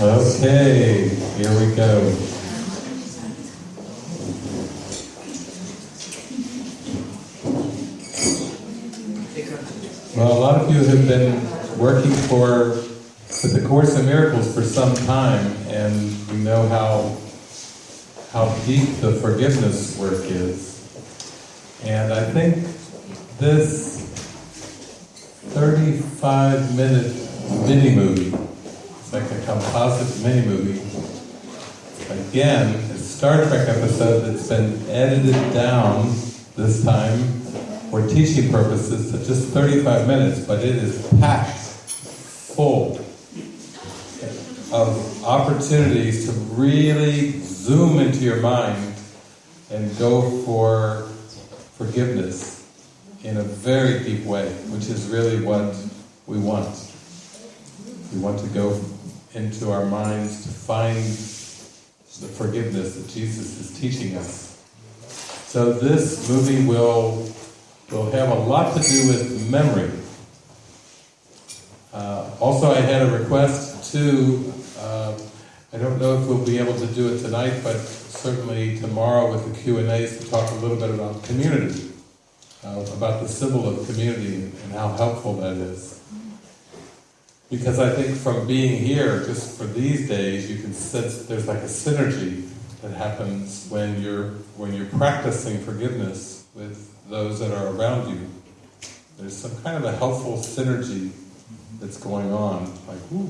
Okay. Here we go. Well, a lot of you have been working for with the Course in Miracles for some time, and we know how how deep the forgiveness is. And I think this 35 minute mini movie, it's like a composite mini movie, again, a Star Trek episode that's been edited down this time for teaching purposes to just 35 minutes, but it is packed full of opportunities to really zoom into your mind and go for forgiveness in a very deep way, which is really what we want. We want to go into our minds to find the forgiveness that Jesus is teaching us. So this movie will, will have a lot to do with memory. Uh, also, I had a request to uh, I don't know if we'll be able to do it tonight, but certainly tomorrow with the Q&As to talk a little bit about community, uh, about the symbol of community and how helpful that is. Because I think from being here, just for these days, you can sense there's like a synergy that happens when you're when you're practicing forgiveness with those that are around you. There's some kind of a helpful synergy that's going on, like, ooh,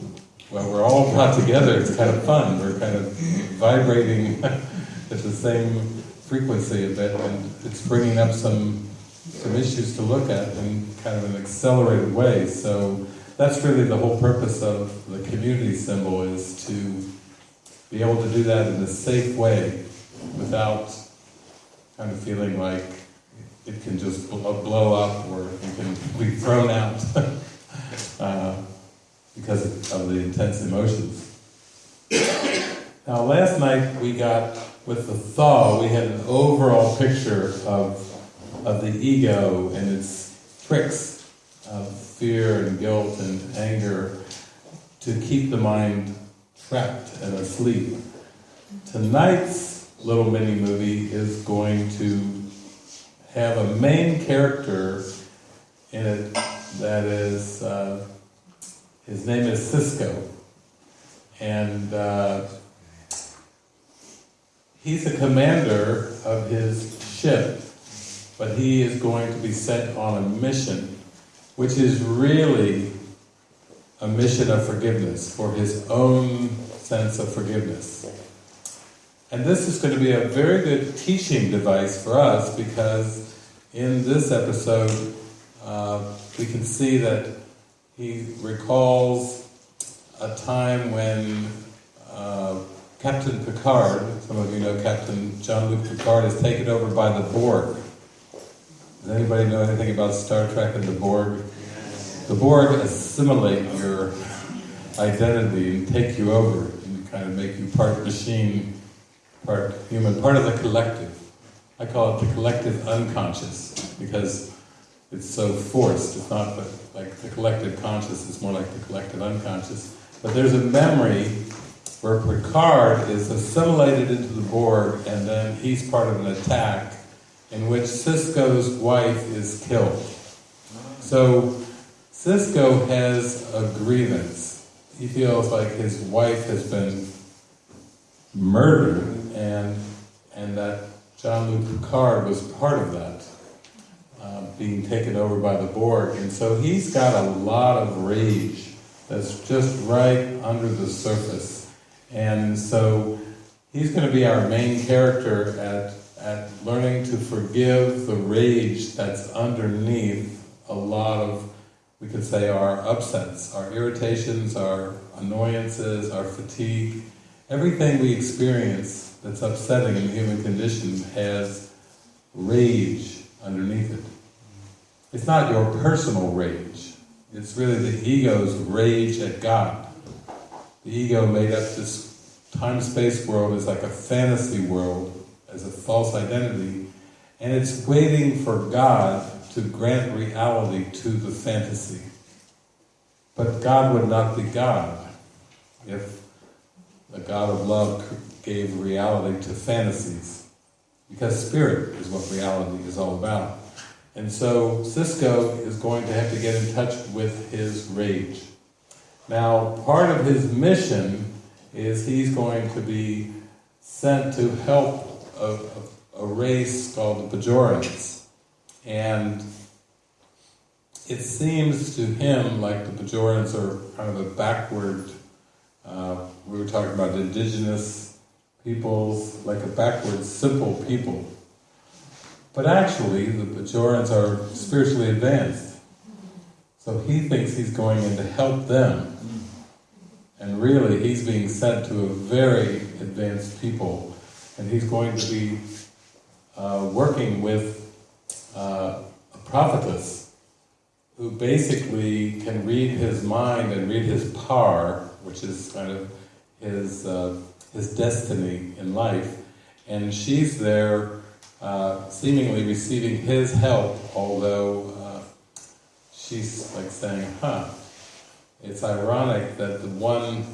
well, we're all brought together, it's kind of fun. We're kind of vibrating at the same frequency a bit, and it's bringing up some some issues to look at in kind of an accelerated way. So that's really the whole purpose of the community symbol is to be able to do that in a safe way without kind of feeling like it can just blow up or you can be thrown out. uh, because of the intense emotions. now last night we got, with the thaw, we had an overall picture of, of the ego and its tricks of fear and guilt and anger to keep the mind trapped and asleep. Tonight's little mini movie is going to have a main character in it that is uh, his name is Sisko. And uh, he's a commander of his ship, but he is going to be sent on a mission, which is really a mission of forgiveness, for his own sense of forgiveness. And this is going to be a very good teaching device for us because in this episode uh, we can see that he recalls a time when uh, Captain Picard, some of you know Captain Jean-Luc Picard, is taken over by the Borg. Does anybody know anything about Star Trek and the Borg? The Borg assimilate your identity and take you over and kind of make you part machine, part human, part of the collective. I call it the collective unconscious because it's so forced. It's not like the collective conscious, it's more like the collective unconscious. But there's a memory where Picard is assimilated into the Borg and then he's part of an attack in which Sisko's wife is killed. So Sisko has a grievance. He feels like his wife has been murdered and and that Jean-Luc Picard was part of that. Being taken over by the Borg. And so he's got a lot of rage that's just right under the surface. And so he's going to be our main character at, at learning to forgive the rage that's underneath a lot of, we could say, our upsets, our irritations, our annoyances, our fatigue. Everything we experience that's upsetting in the human condition has rage underneath it. It's not your personal rage. It's really the ego's rage at God. The ego made up this time-space world as like a fantasy world, as a false identity, and it's waiting for God to grant reality to the fantasy. But God would not be God if the God of love gave reality to fantasies, because spirit is what reality is all about. And so Sisko is going to have to get in touch with his rage. Now, part of his mission is he's going to be sent to help a, a, race called the Bajorans. And it seems to him like the Bajorans are kind of a backward, uh, we were talking about indigenous peoples, like a backward, simple people. But actually, the Bajorans are spiritually advanced. So he thinks he's going in to help them. And really, he's being sent to a very advanced people, and he's going to be uh, working with uh, a prophetess who basically can read his mind and read his pagh, which is kind of his uh, his destiny in life, and she's there uh, seemingly receiving his help, although uh, she's like saying, huh, it's ironic that the one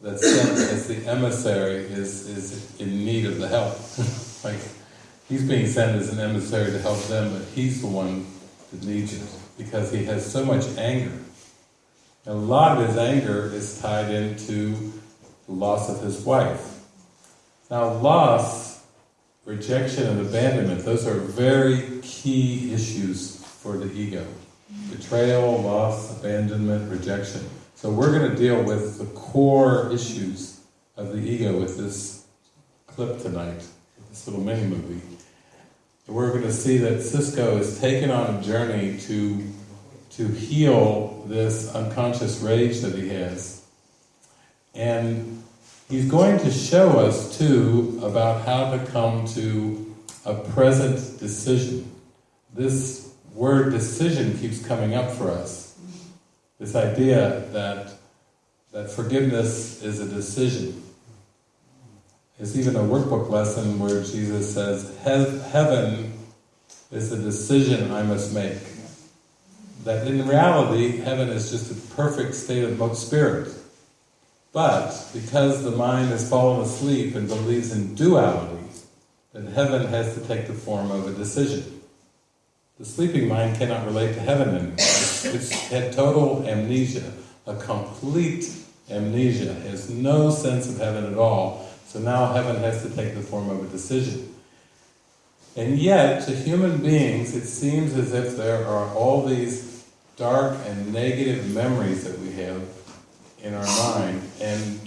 that's sent as the emissary is, is in need of the help. like, he's being sent as an emissary to help them, but he's the one that needs it, because he has so much anger. And a lot of his anger is tied into the loss of his wife. Now loss, rejection and abandonment, those are very key issues for the ego. Betrayal, loss, abandonment, rejection. So we're going to deal with the core issues of the ego with this clip tonight, this little mini movie. We're going to see that Sisko is taken on a journey to, to heal this unconscious rage that he has. And he's going to show us too about how to come to a present decision. This word decision keeps coming up for us. This idea that, that forgiveness is a decision. There's even a workbook lesson where Jesus says, heaven is a decision I must make. That in reality, heaven is just a perfect state of spirit. But because the mind has fallen asleep and believes in duality, then heaven has to take the form of a decision. The sleeping mind cannot relate to heaven anymore. It's, had total amnesia, a complete amnesia, it has no sense of heaven at all. So now heaven has to take the form of a decision. And yet, to human beings, it seems as if there are all these dark and negative memories that we have in our mind, and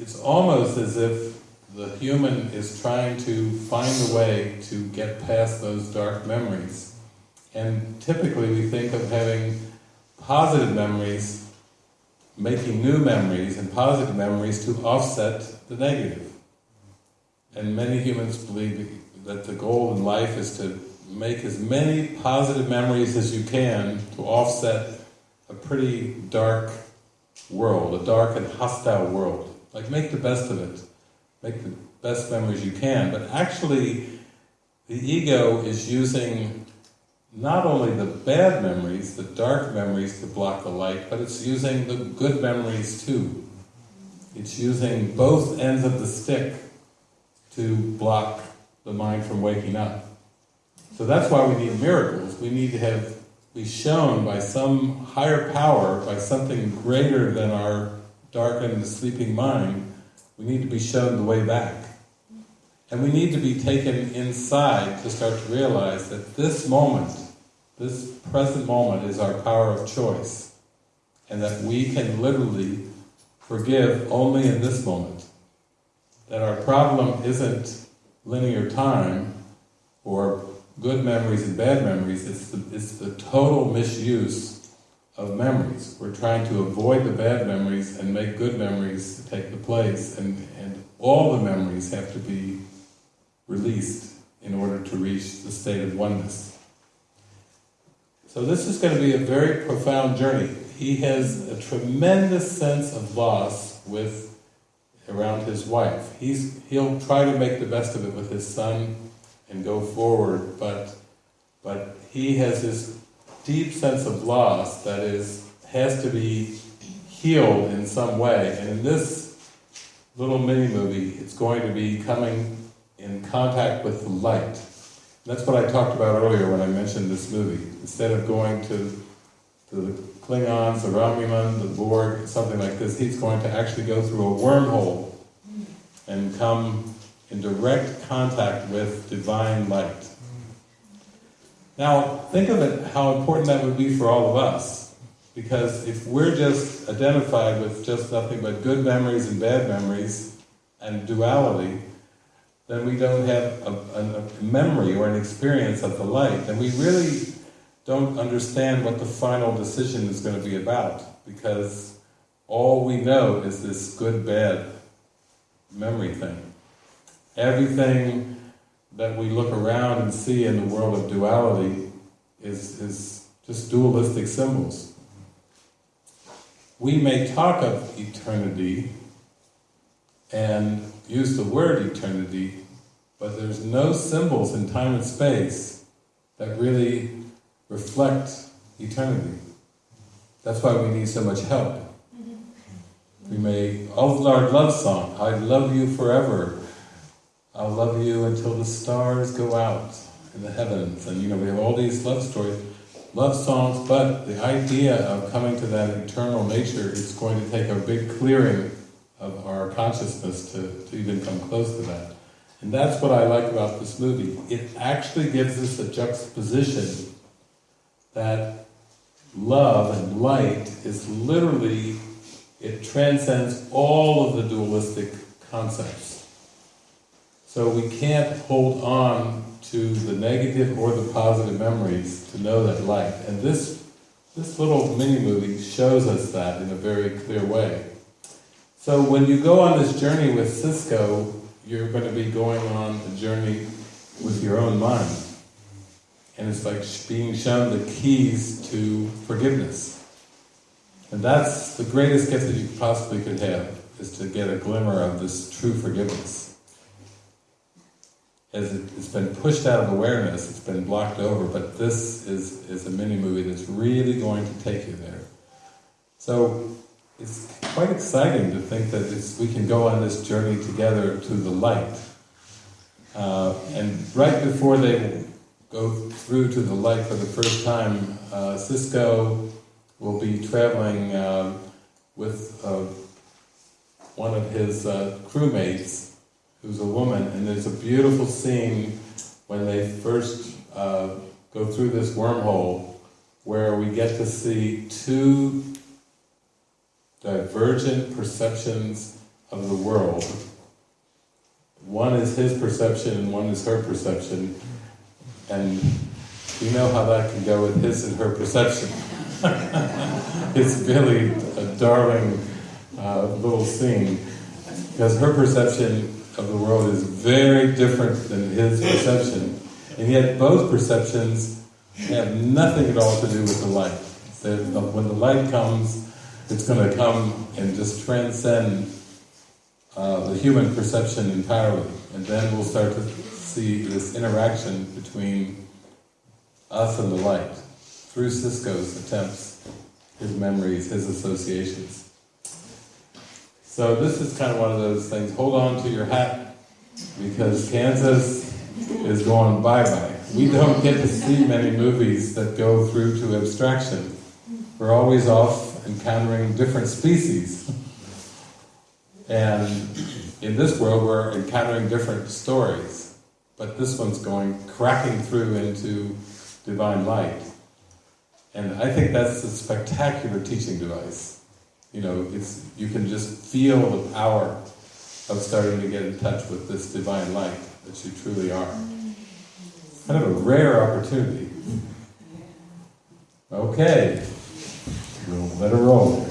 it's almost as if the human is trying to find a way to get past those dark memories. And typically we think of having positive memories, making new memories and positive memories to offset the negative. And many humans believe that the goal in life is to make as many positive memories as you can to offset a pretty dark world, a dark and hostile world. Like make the best of it. Make the best memories you can. But actually, the ego is using not only the bad memories, the dark memories to block the light, but it's using the good memories too. It's using both ends of the stick to block the mind from waking up. So that's why we need miracles. We need to have be shown by some higher power, by something greater than our darkened, sleeping mind, we need to be shown the way back. And we need to be taken inside to start to realize that this moment, this present moment is our power of choice. And that we can literally forgive only in this moment. That our problem isn't linear time or good memories and bad memories, it's the, it's the total misuse of memories. We're trying to avoid the bad memories and make good memories take the place, and, and all the memories have to be released in order to reach the state of oneness. So this is going to be a very profound journey. He has a tremendous sense of loss with around his wife. He's, he'll try to make the best of it with his son and go forward, but, but he has this deep sense of loss that is, has to be healed in some way. And in this little mini-movie, it's going to be coming in contact with the light. That's what I talked about earlier when I mentioned this movie. Instead of going to, to the Klingons, the Romulan, the Borg, something like this, he's going to actually go through a wormhole and come in direct contact with divine light. Now, think of it, how important that would be for all of us. Because if we're just identified with just nothing but good memories and bad memories and duality, then we don't have a, a, memory or an experience of the light, And we really don't understand what the final decision is going to be about, because all we know is this good-bad memory thing. Everything that we look around and see in the world of duality is, is just dualistic symbols. We may talk of eternity and use the word eternity, but there's no symbols in time and space that really reflect eternity. That's why we need so much help. Mm-hmm. We may, oh Lord, love song, I love you forever. I'll love you until the stars go out in the heavens. And you know, we have all these love stories, love songs, but the idea of coming to that eternal nature is going to take a big clearing of our consciousness to, to even come close to that. And that's what I like about this movie. It actually gives us a juxtaposition that love and light is literally, it transcends all of the dualistic concepts. So we can't hold on to the negative or the positive memories to know that light. And this, this little mini-movie shows us that in a very clear way. So when you go on this journey with Sisko, you're going to be going on a journey with your own mind. And it's like being shown the keys to forgiveness. And that's the greatest gift that you possibly could have, is to get a glimmer of this true forgiveness. As it, has been pushed out of awareness, it's been blocked over, but this is, is a mini-movie that's really going to take you there. So, it's quite exciting to think that we can go on this journey together to the light. Uh, and right before they go through to the light for the first time, uh, Sisko will be traveling uh, with uh, one of his uh, crewmates, who's a woman, and there's a beautiful scene when they first uh, go through this wormhole where we get to see two divergent perceptions of the world. One is his perception and one is her perception. And you know how that can go with his and her perception. it's really a darling uh, little scene because her perception of the world is very different than his perception. And yet both perceptions have nothing at all to do with the light. When the light comes, it's going to come and just transcend uh, the human perception entirely. And then we'll start to see this interaction between us and the light through Sisko's attempts, his memories, his associations. So this is kind of one of those things, hold on to your hat, because Kansas is going bye-bye. We don't get to see many movies that go through to abstraction. We're always off encountering different species. And in this world we're encountering different stories, but this one's going cracking through into divine light. And I think that's a spectacular teaching device. You know, it's you can just feel the power of starting to get in touch with this divine light that you truly are. Kind of a rare opportunity. Mm-hmm. Okay. We'll let it roll.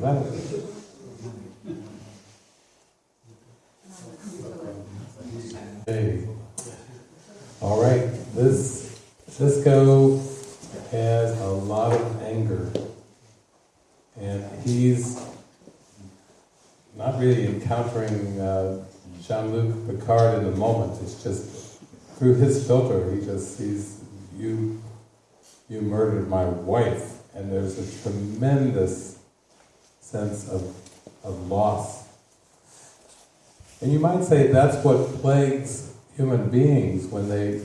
That Hey. All right, this Sisko has a lot of anger, and he's not really encountering uh, Jean-Luc Picard in the moment. It's just through his filter. He just sees you. You murdered my wife, and there's a tremendous sense of of loss. And you might say that's what plagues human beings when they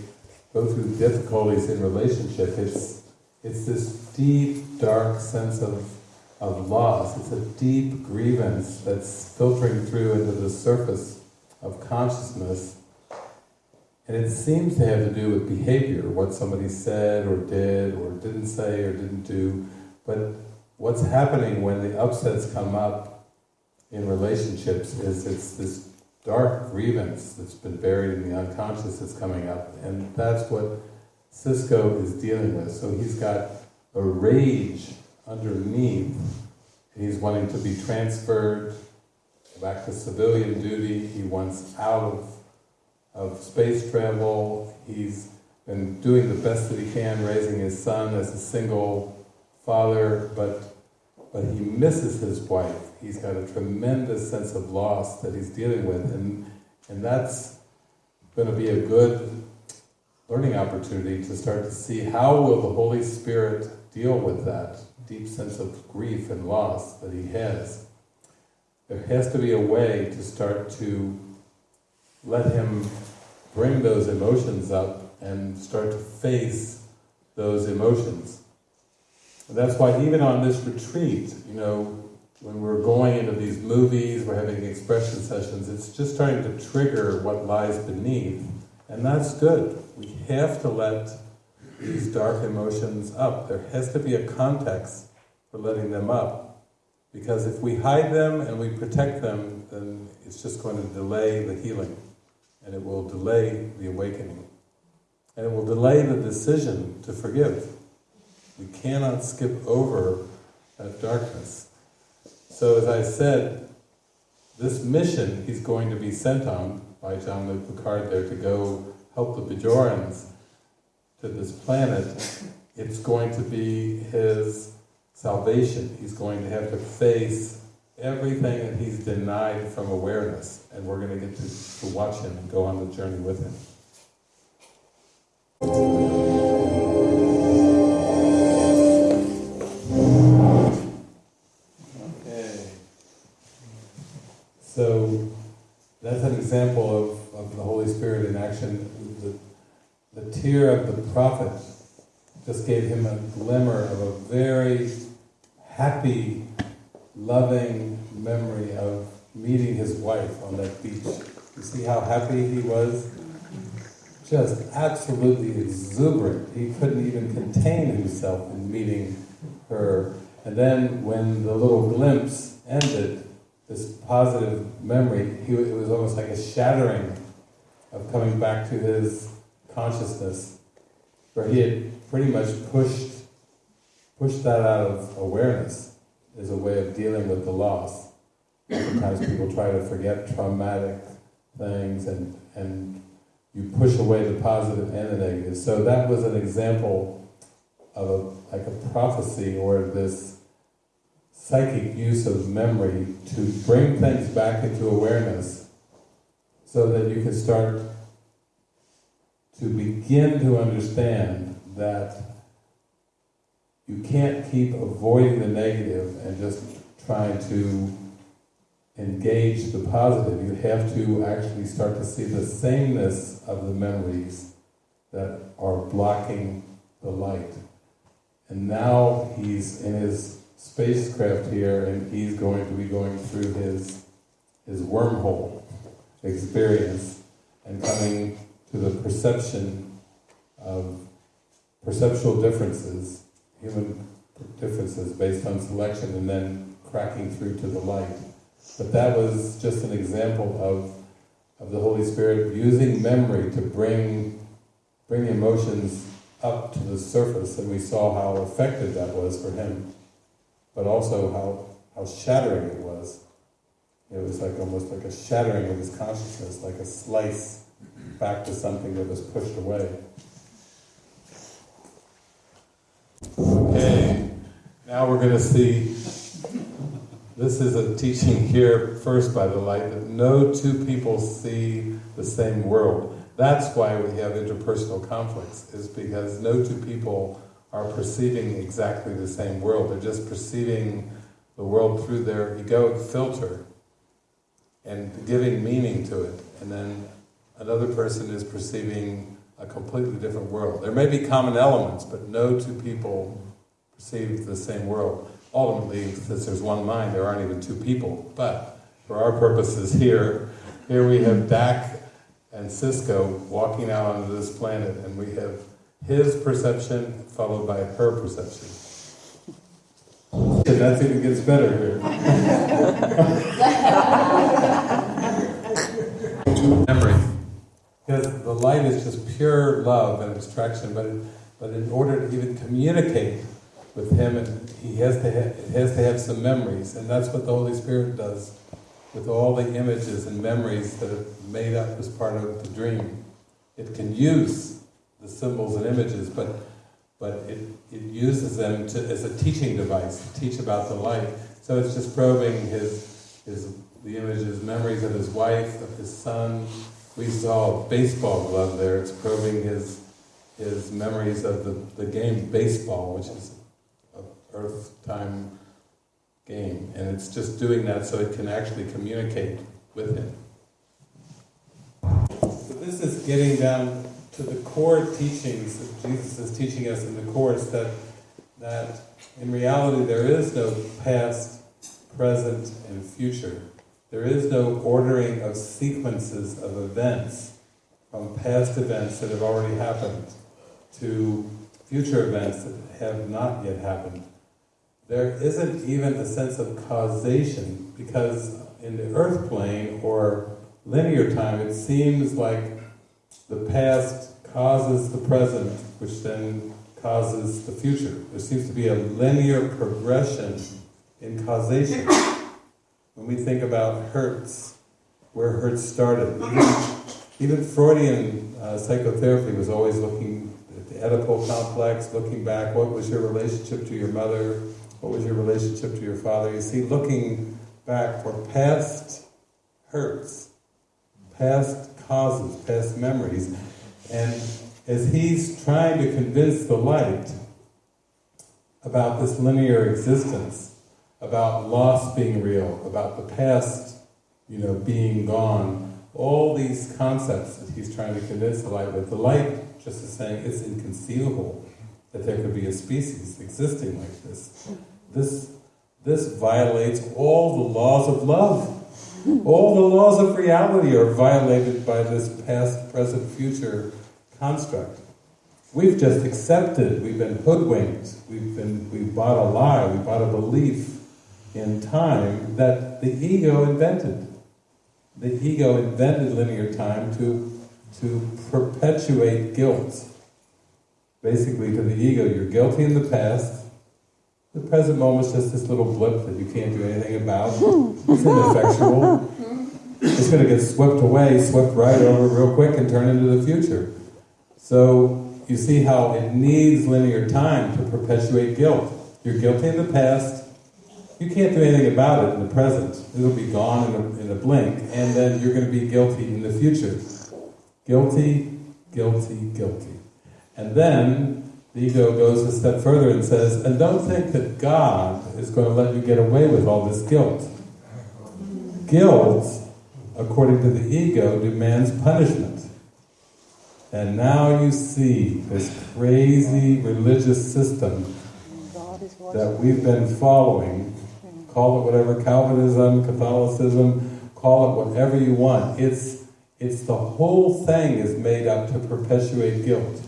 go through difficulties in relationship. It's it's this deep, dark sense of of loss. It's a deep grievance that's filtering through into the surface of consciousness. And it seems to have to do with behavior, what somebody said or did or didn't say or didn't do. But what's happening when the upsets come up in relationships is it's this dark grievance that's been buried in the unconscious that's coming up. And that's what Sisko is dealing with. So he's got a rage underneath. He's wanting to be transferred back to civilian duty. He wants out of, of space travel. He's been doing the best that he can, raising his son as a single father, but but he misses his wife. He's got a tremendous sense of loss that he's dealing with, and and that's going to be a good learning opportunity to start to see how will the Holy Spirit deal with that deep sense of grief and loss that he has. There has to be a way to start to let him bring those emotions up and start to face those emotions. And that's why even on this retreat, you know, when we're going into these movies, we're having expression sessions, it's just starting to trigger what lies beneath. And that's good. We have to let these dark emotions up. There has to be a context for letting them up. Because if we hide them and we protect them, then it's just going to delay the healing. And it will delay the awakening. And it will delay the decision to forgive. We cannot skip over that darkness. So as I said, this mission he's going to be sent on by Jean-Luc Picard there to go help the Bajorans to this planet, it's going to be his salvation. He's going to have to face everything that he's denied from awareness, and we're going to get to, to watch him and go on the journey with him. That's an example of, of the Holy Spirit in action. The, the tear of the prophet just gave him a glimmer of a very happy, loving memory of meeting his wife on that beach. You see how happy he was? Just absolutely exuberant. He couldn't even contain himself in meeting her. And then when the little glimpse ended, this positive memory, he, it was almost like a shattering of coming back to his consciousness, where he had pretty much pushed pushed that out of awareness as a way of dealing with the loss. Sometimes people try to forget traumatic things and, and you push away the positive and the negative. So that was an example of a, like a prophecy or this psychic use of memory to bring things back into awareness so that you can start to begin to understand that you can't keep avoiding the negative and just trying to engage the positive. You have to actually start to see the sameness of the memories that are blocking the light. And now he's in his spacecraft here and he's going to be going through his, his wormhole experience and coming to the perception of perceptual differences human differences based on selection and then cracking through to the light. But that was just an example of, of the Holy Spirit using memory to bring, bring emotions up to the surface, and we saw how effective that was for him, but also how, how shattering it was. It was like almost like a shattering of his consciousness, like a slice back to something that was pushed away. Okay, now we're going to see. This is a teaching here first by the light that no two people see the same world. That's why we have interpersonal conflicts, is because no two people are perceiving exactly the same world. They're just perceiving the world through their egoic filter and giving meaning to it. And then another person is perceiving a completely different world. There may be common elements, but no two people perceive the same world. Ultimately, since there's one mind, there aren't even two people. But for our purposes here, here we have Dax and Sisko walking out onto this planet, and we have his perception followed by her perception. And that's even gets better here. Memory. Because the light is just pure love and abstraction, but, but in order to even communicate with him, and he has to have, it has to have some memories, and that's what the Holy Spirit does with all the images and memories that are made up as part of the dream. It can use the symbols and images, but but it, it uses them to, as a teaching device to teach about the light. So it's just probing his his the images, memories of his wife, of his son. We saw a baseball glove there. It's probing his his memories of the, the game baseball, which is a Earth time game, and it's just doing that so it can actually communicate with him. So this is getting down to the core teachings that Jesus is teaching us in the Course, that, that in reality there is no past, present, and future. There is no ordering of sequences of events from past events that have already happened to future events that have not yet happened there isn't even a sense of causation because in the earth plane or linear time it seems like the past causes the present which then causes the future. There seems to be a linear progression in causation. When we think about hurts, where hurts started, even, even Freudian uh, psychotherapy was always looking at the Oedipal complex, looking back, what was your relationship to your mother, what was your relationship to your father? You see, looking back for past hurts, past causes, past memories. And as he's trying to convince the light about this linear existence, about loss being real, about the past, you know, being gone, all these concepts that he's trying to convince the light with, the light just is saying it's inconceivable that there could be a species existing like this. This, this violates all the laws of love. All the laws of reality are violated by this past, present, future construct. We've just accepted, we've been hoodwinked, we've been we've bought a lie, we bought a belief in time that the ego invented. The ego invented linear time to, to perpetuate guilt. Basically, to the ego, you're guilty in the past, the present moment is just this little blip that you can't do anything about. It's ineffectual. It's going to get swept away, swept right over real quick and turn into the future. So you see how it needs linear time to perpetuate guilt. You're guilty in the past. You can't do anything about it in the present. It'll be gone in a, in a blink. And then you're going to be guilty in the future. Guilty, guilty, guilty. And then the ego goes a step further and says, and don't think that God is going to let you get away with all this guilt. Guilt, according to the ego, demands punishment. And now you see this crazy religious system that we've been following, call it whatever, Calvinism, Catholicism, call it whatever you want. It's, it's the whole thing is made up to perpetuate guilt.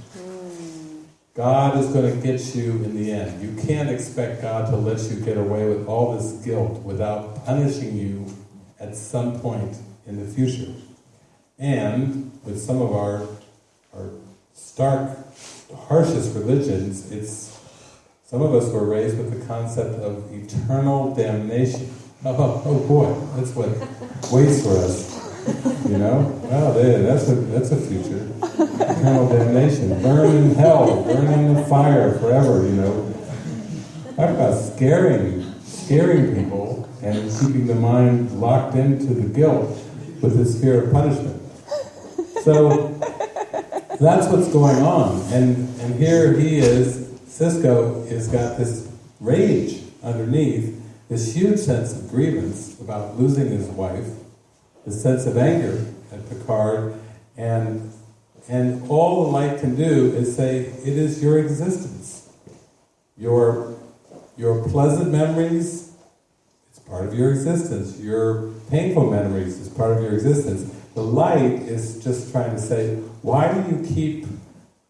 God is going to get you in the end. You can't expect God to let you get away with all this guilt without punishing you at some point in the future. And with some of our, our stark, harshest religions, it's some of us were raised with the concept of eternal damnation. Oh, oh boy, that's what waits for us. You know? There, that's a, that's a future. Eternal damnation. Burn in hell, burn in the fire forever, you know? Talk about scaring, scaring people and keeping the mind locked into the guilt with this fear of punishment. So, that's what's going on. And, and here he is, Sisko has got this rage underneath, this huge sense of grievance about losing his wife, this sense of anger at Picard, and, and all the light can do is say, it is your existence. Your, your pleasant memories, it's part of your existence. Your painful memories is part of your existence. The light is just trying to say, why do you keep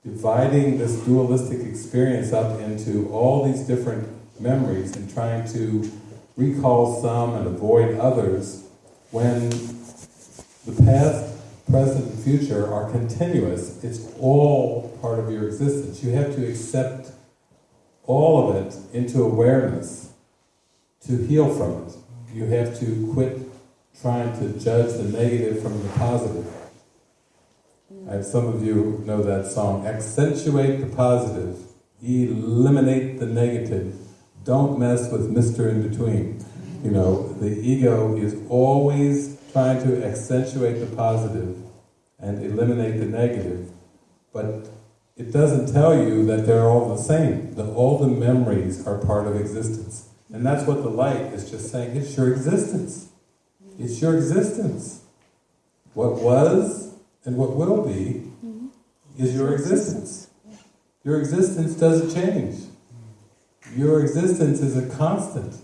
dividing this dualistic experience up into all these different memories and trying to recall some and avoid others when the past, present, and future are continuous. It's all part of your existence. You have to accept all of it into awareness to heal from it. You have to quit trying to judge the negative from the positive. Mm. I have some of you know that song. Accentuate the positive, eliminate the negative. Don't mess with Mr. In Between. You know, the ego is always trying to accentuate the positive and eliminate the negative, but it doesn't tell you that they're all the same, that all the memories are part of existence. And that's what the light is just saying, it's your existence. It's your existence. What was and what will be mm-hmm. is your existence. Your existence doesn't change. Your existence is a constant.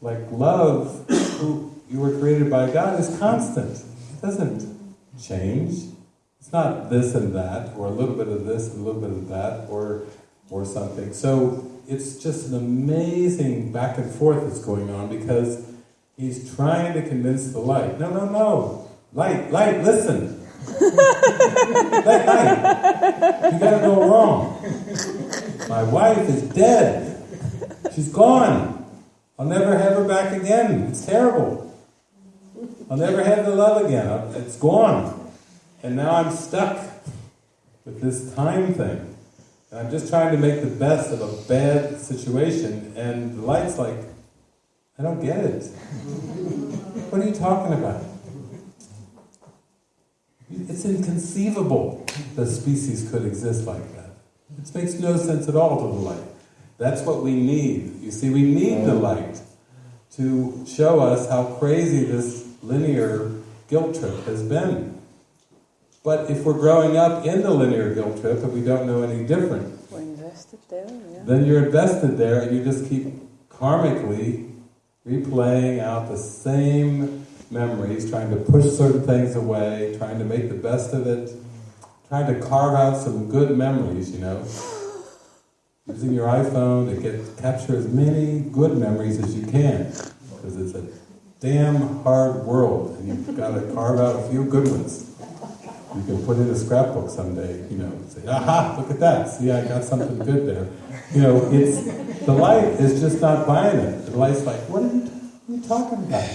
Like love, who you were created by God, is constant. It doesn't change. It's not this and that, or a little bit of this and a little bit of that, or or something. So it's just an amazing back and forth that's going on because he's trying to convince the light. No, no, no. Light, light, listen. light. You gotta go wrong. My wife is dead. She's gone. I'll never have her back again. It's terrible. I'll never have the love again. It's gone. And now I'm stuck with this time thing. And I'm just trying to make the best of a bad situation, and the light's like, I don't get it. What are you talking about? It's inconceivable that species could exist like that. It makes no sense at all to the light. That's what we need. You see, we need the light to show us how crazy this linear guilt trip has been. But if we're growing up in the linear guilt trip and we don't know any different, there, yeah. then you're invested there and you just keep karmically replaying out the same memories, trying to push certain things away, trying to make the best of it, trying to carve out some good memories, you know. Using your iPhone to get capture as many good memories as you can, because it's a damn hard world, and you've got to carve out a few good ones. You can put in a scrapbook someday, you know, say, aha, look at that, see, I got something good there. You know, it's, the light is just not buying it. The light's like, what are you, what are you talking about?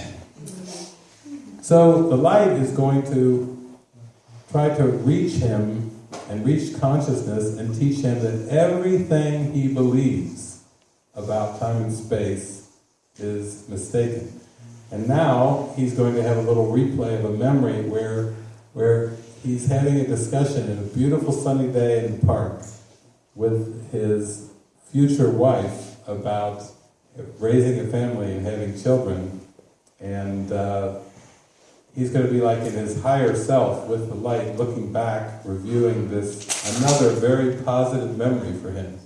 So the light is going to try to reach him and reach consciousness and teach him that everything he believes about time and space is mistaken. And now he's going to have a little replay of a memory where, where he's having a discussion in a beautiful sunny day in the park with his future wife about raising a family and having children. And uh, he's going to be like in his higher self with the light, looking back, reviewing this, another very positive memory for him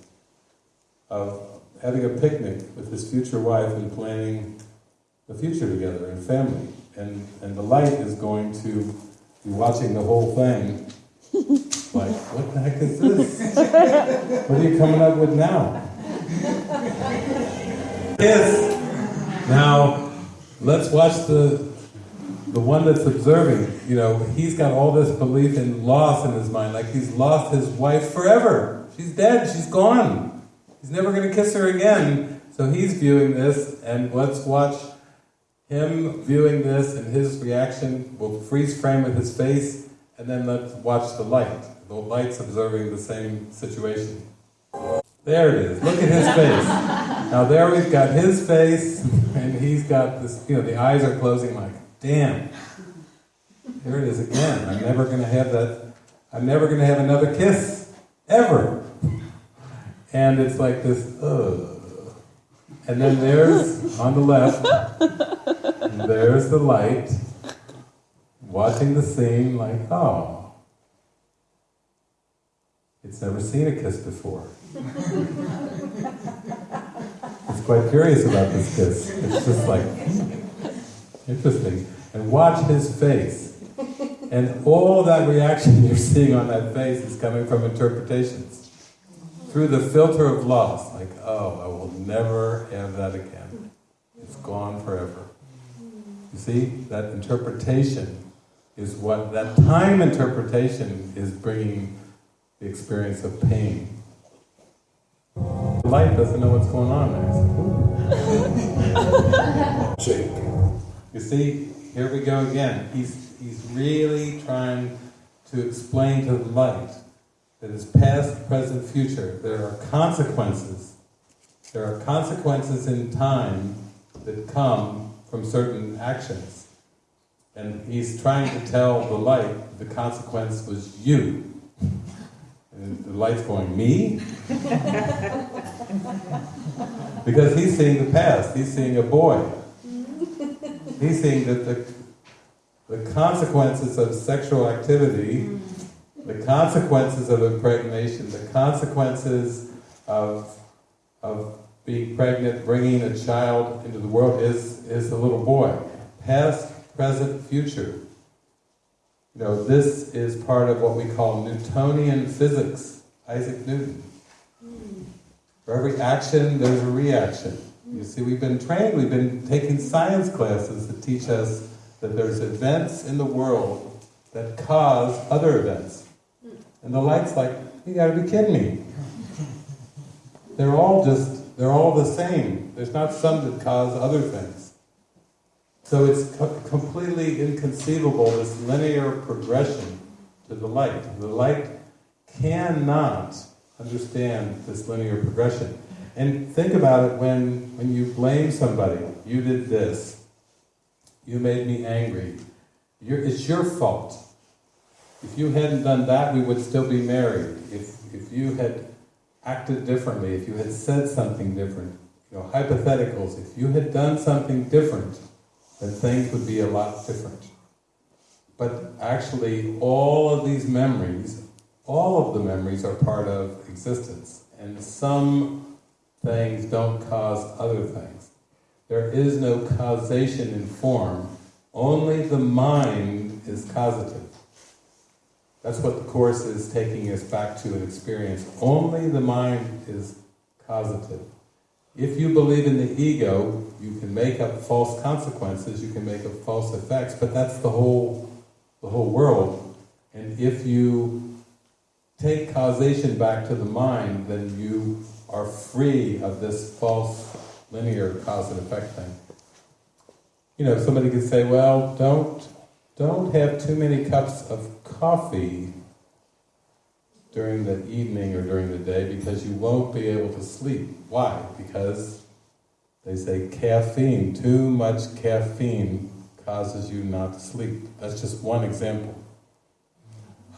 of having a picnic with his future wife and planning the future together and family. And, and the light is going to be watching the whole thing like, what the heck is this? what are you coming up with now? Yes. Now, let's watch the the one that's observing, you know, he's got all this belief in loss in his mind, like he's lost his wife forever. She's dead, she's gone. He's never going to kiss her again. So he's viewing this, and let's watch him viewing this and his reaction will freeze frame with his face, and then let's watch the light. The light's observing the same situation. There it is. Look at his face. Now there we've got his face, and he's got this. You know, the eyes are closing. Like, damn. There it is again. I'm never going to have that. I'm never going to have another kiss ever. And it's like this. Ugh. And then there's on the left. There's the light. Watching the scene, like, oh, it's never seen a kiss before. it's quite curious about this kiss. It's just like, hmm, interesting. And watch his face. And all that reaction you're seeing on that face is coming from interpretations. Through the filter of loss, like, oh, I will never have that again. It's gone forever. You see, that interpretation is what, that time interpretation is bringing the experience of pain. The light doesn't know what's going on there. Shake. You see, here we go again. He's, he's really trying to explain to the light that is past, present, future. There are consequences. There are consequences in time that come from certain actions. And he's trying to tell the light the consequence was you. And the light's going, me? because he's seeing the past. He's seeing a boy. He's seeing that the, the consequences of sexual activity, the consequences of impregnation, the consequences of, of being pregnant, bringing a child into the world is, is a little boy. Past, present, future. You know, this is part of what we call Newtonian physics, Isaac Newton. For every action, there's a reaction. You see, we've been trained, we've been taking science classes that teach us that there's events in the world that cause other events. And the light's like, you gotta be kidding me. They're all just, they're all the same. There's not some that cause other things. So it's co- completely inconceivable, this linear progression to the light. The light cannot understand this linear progression. And think about it when, when you blame somebody. You did this. You made me angry. You're, it's your fault. If you hadn't done that, we would still be married. If, if you had acted differently, if you had said something different, you know, hypotheticals, if you had done something different, then things would be a lot different. But actually, all of these memories, all of the memories are part of existence. And some things don't cause other things. There is no causation in form, only the mind is causative. That's what the Course is taking us back to an experience. Only the mind is causative. If you believe in the ego, you can make up false consequences, you can make up false effects, but that's the whole, the whole world. And if you take causation back to the mind, then you are free of this false linear cause and effect thing. You know, somebody could say, well, don't, don't have too many cups of coffee during the evening or during the day because you won't be able to sleep. Why? Because they say caffeine, too much caffeine causes you not to sleep. That's just one example.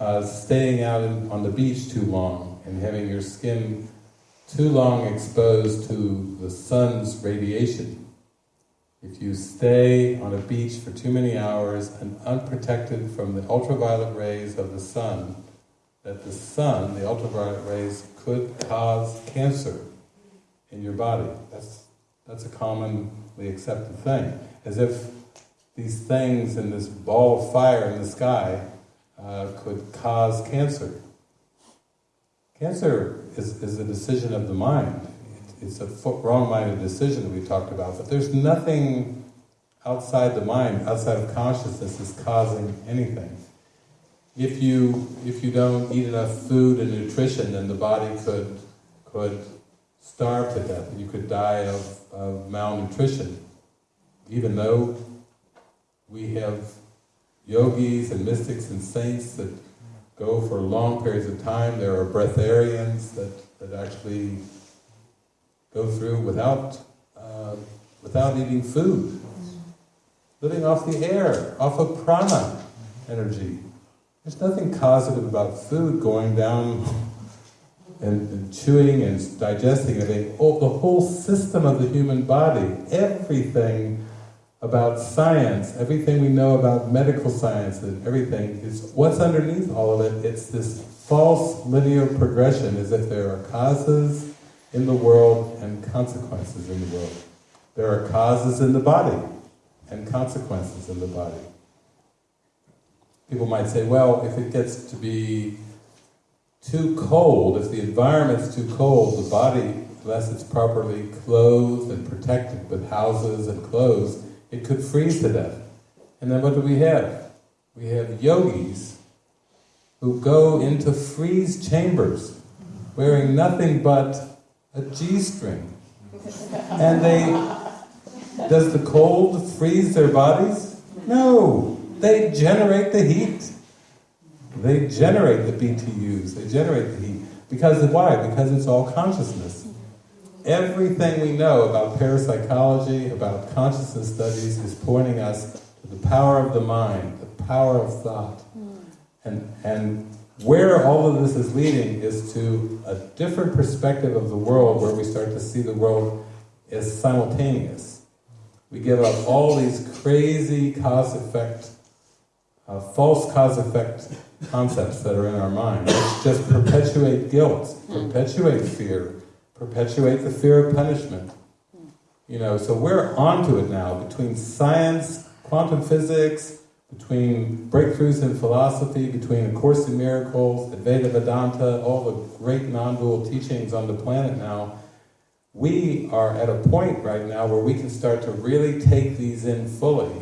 Uh, staying out in, on the beach too long and having your skin too long exposed to the sun's radiation. If you stay on a beach for too many hours and unprotected from the ultraviolet rays of the sun, that the sun, the ultraviolet rays, could cause cancer in your body. That's, that's a commonly accepted thing. As if these things in this ball of fire in the sky uh, could cause cancer. Cancer is, is a decision of the mind. It's a wrong-minded decision that we talked about, but there's nothing outside the mind, outside of consciousness, is causing anything. If you if you don't eat enough food and nutrition, then the body could could starve to death. You could die of, of malnutrition. even though we have yogis and mystics and saints that go for long periods of time, there are breatharians that, that actually go through without, uh, without eating food, living off the air, off of prana energy. There's nothing causative about food going down and, and chewing and digesting everything. Oh, the whole system of the human body, everything about science, everything we know about medical science and everything is what's underneath all of it. It's this false linear progression as if there are causes in the world and consequences in the world. There are causes in the body and consequences in the body. People might say, well, if it gets to be too cold, if the environment's too cold, the body, unless it's properly clothed and protected with houses and clothes, it could freeze to death. And then what do we have? We have yogis who go into freeze chambers wearing nothing but a G-string. And they, does the cold freeze their bodies? No, they generate the heat. They generate the BTUs, they generate the heat. Because why? Because it's all consciousness. Everything we know about parapsychology, about consciousness studies, is pointing us to the power of the mind, the power of thought. And, and where all of this is leading is to a different perspective of the world where we start to see the world as simultaneous. We give up all these crazy cause-effect, uh, false cause-effect concepts that are in our mind, which just perpetuate guilt, perpetuate fear, perpetuate the fear of punishment. You know, so we're onto it now, between science, quantum physics, between breakthroughs in philosophy, between A Course in Miracles, Advaita Vedanta, all the great non-dual teachings on the planet now, we are at a point right now where we can start to really take these in fully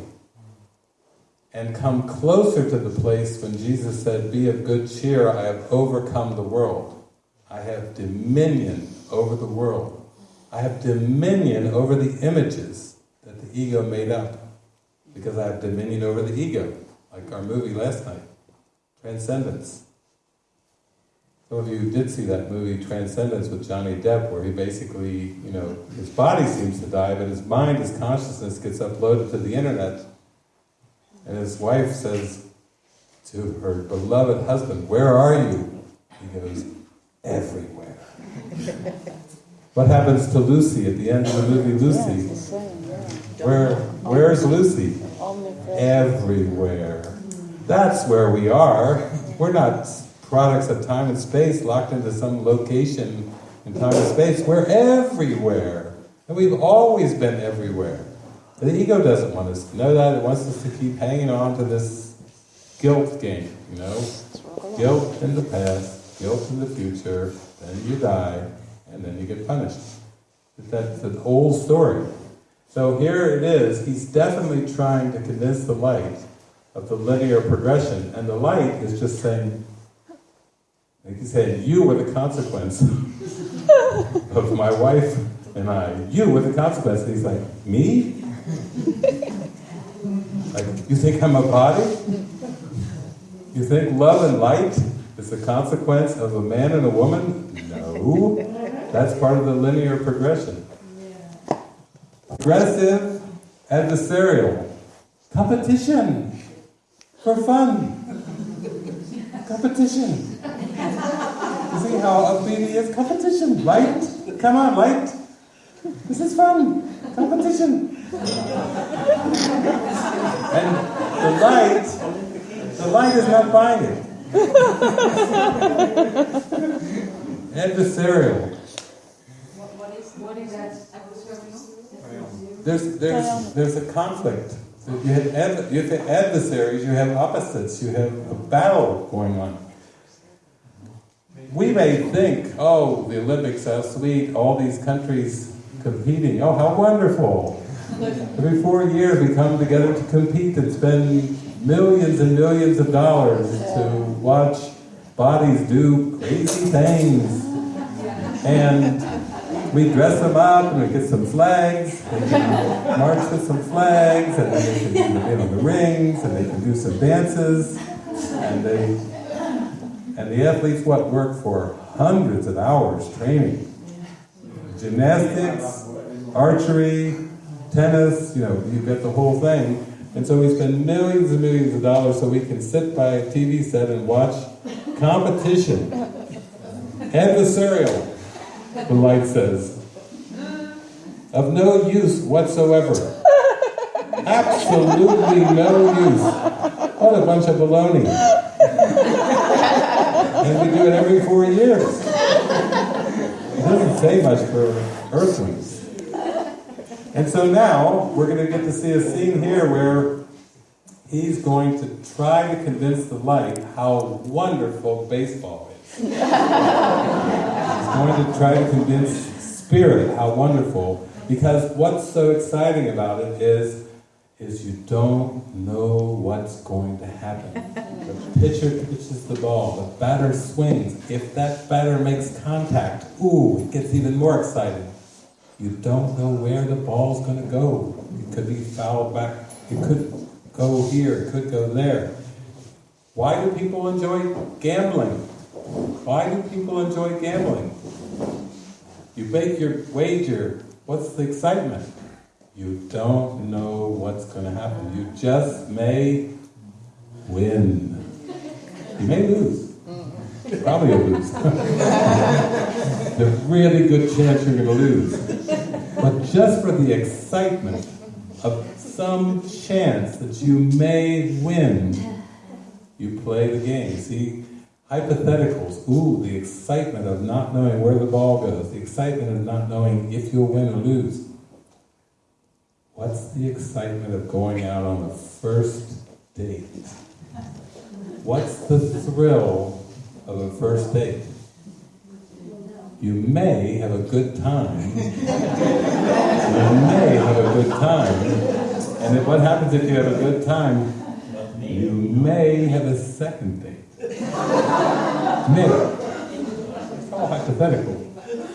and come closer to the place when Jesus said, be of good cheer, I have overcome the world. I have dominion over the world. I have dominion over the images that the ego made up because I have dominion over the ego, like our movie last night, Transcendence. Some of you did see that movie, Transcendence, with Johnny Depp, where he basically, you know, his body seems to die, but his mind, his consciousness gets uploaded to the internet, and his wife says to her beloved husband, where are you? He goes, everywhere. what happens to Lucy at the end of the movie Lucy? Where, where's Lucy? Everywhere. That's where we are. We're not products of time and space locked into some location in time and space. We're everywhere. And we've always been everywhere. The ego doesn't want us to know that. It wants us to keep hanging on to this guilt game, you know? Guilt in the past, guilt in the future, then you die, and then you get punished. That's an old story. So here it is, he's definitely trying to convince the light of the linear progression, and the light is just saying, like he said, you were the consequence of my wife and I. You were the consequence. And he's like, me? like, you think I'm a body? You think love and light is the consequence of a man and a woman? No. That's part of the linear progression. Aggressive, adversarial, competition, for fun. Competition. You see how upbeat he is? Competition, light. Come on, light. This is fun. Competition. And the light, the light is not buying it. Adversarial. What, what is, what is that adversarial? There's, there's, um, there's a conflict. You have, you have adversaries, you have opposites, you have a battle going on. We may think, oh, the Olympics, are sweet, all these countries competing, oh, how wonderful. Every four years we come together to compete and spend millions and millions of dollars to watch bodies do crazy things. And we dress them up and we get some flags. They can march with some flags, and then they can do you know, the rings, and they can do some dances, and they and the athletes what work for hundreds of hours training, gymnastics, archery, tennis. You know, you get the whole thing. And so we spend millions and millions of dollars so we can sit by a TV set and watch competition, adversarial the light says. Of no use whatsoever. Absolutely no use. What a bunch of baloney. and we do it every four years. It doesn't say much for earthlings. And so now we're going to get to see a scene here where he's going to try to convince the light how wonderful baseball is. going to try to convince spirit how wonderful, because what's so exciting about it is, is you don't know what's going to happen. The pitcher pitches the ball, the batter swings. If that batter makes contact, ooh, it gets even more exciting. You don't know where the ball's going to go. It could be fouled back. It could go here. It could go there. Why do people enjoy gambling? Why do people enjoy gambling? You make your wager. What's the excitement? You don't know what's going to happen. You just may win. You may lose. Mm. Probably will lose. There's a really good chance you're going to lose. But just for the excitement of some chance that you may win, you play the game. See, hypotheticals. Ooh, the excitement of not knowing where the ball goes, the excitement of not knowing if you'll win or lose. What's the excitement of going out on the first date? What's the thrill of a first date? You may have a good time. you may have a good time. And what happens if you have a good time? You may have a second date. May. It's all hypothetical.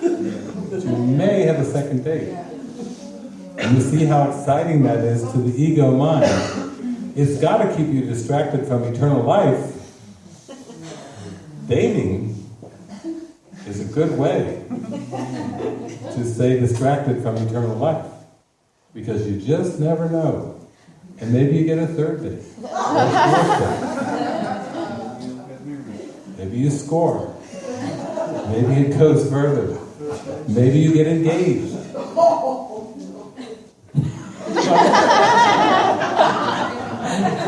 You may have a second date. And you see how exciting that is to the ego mind. It's got to keep you distracted from eternal life. Dating is a good way to stay distracted from eternal life. Because you just never know. And maybe you get a third date. Or a fourth date. Maybe you score. Maybe it goes further. Maybe you get engaged.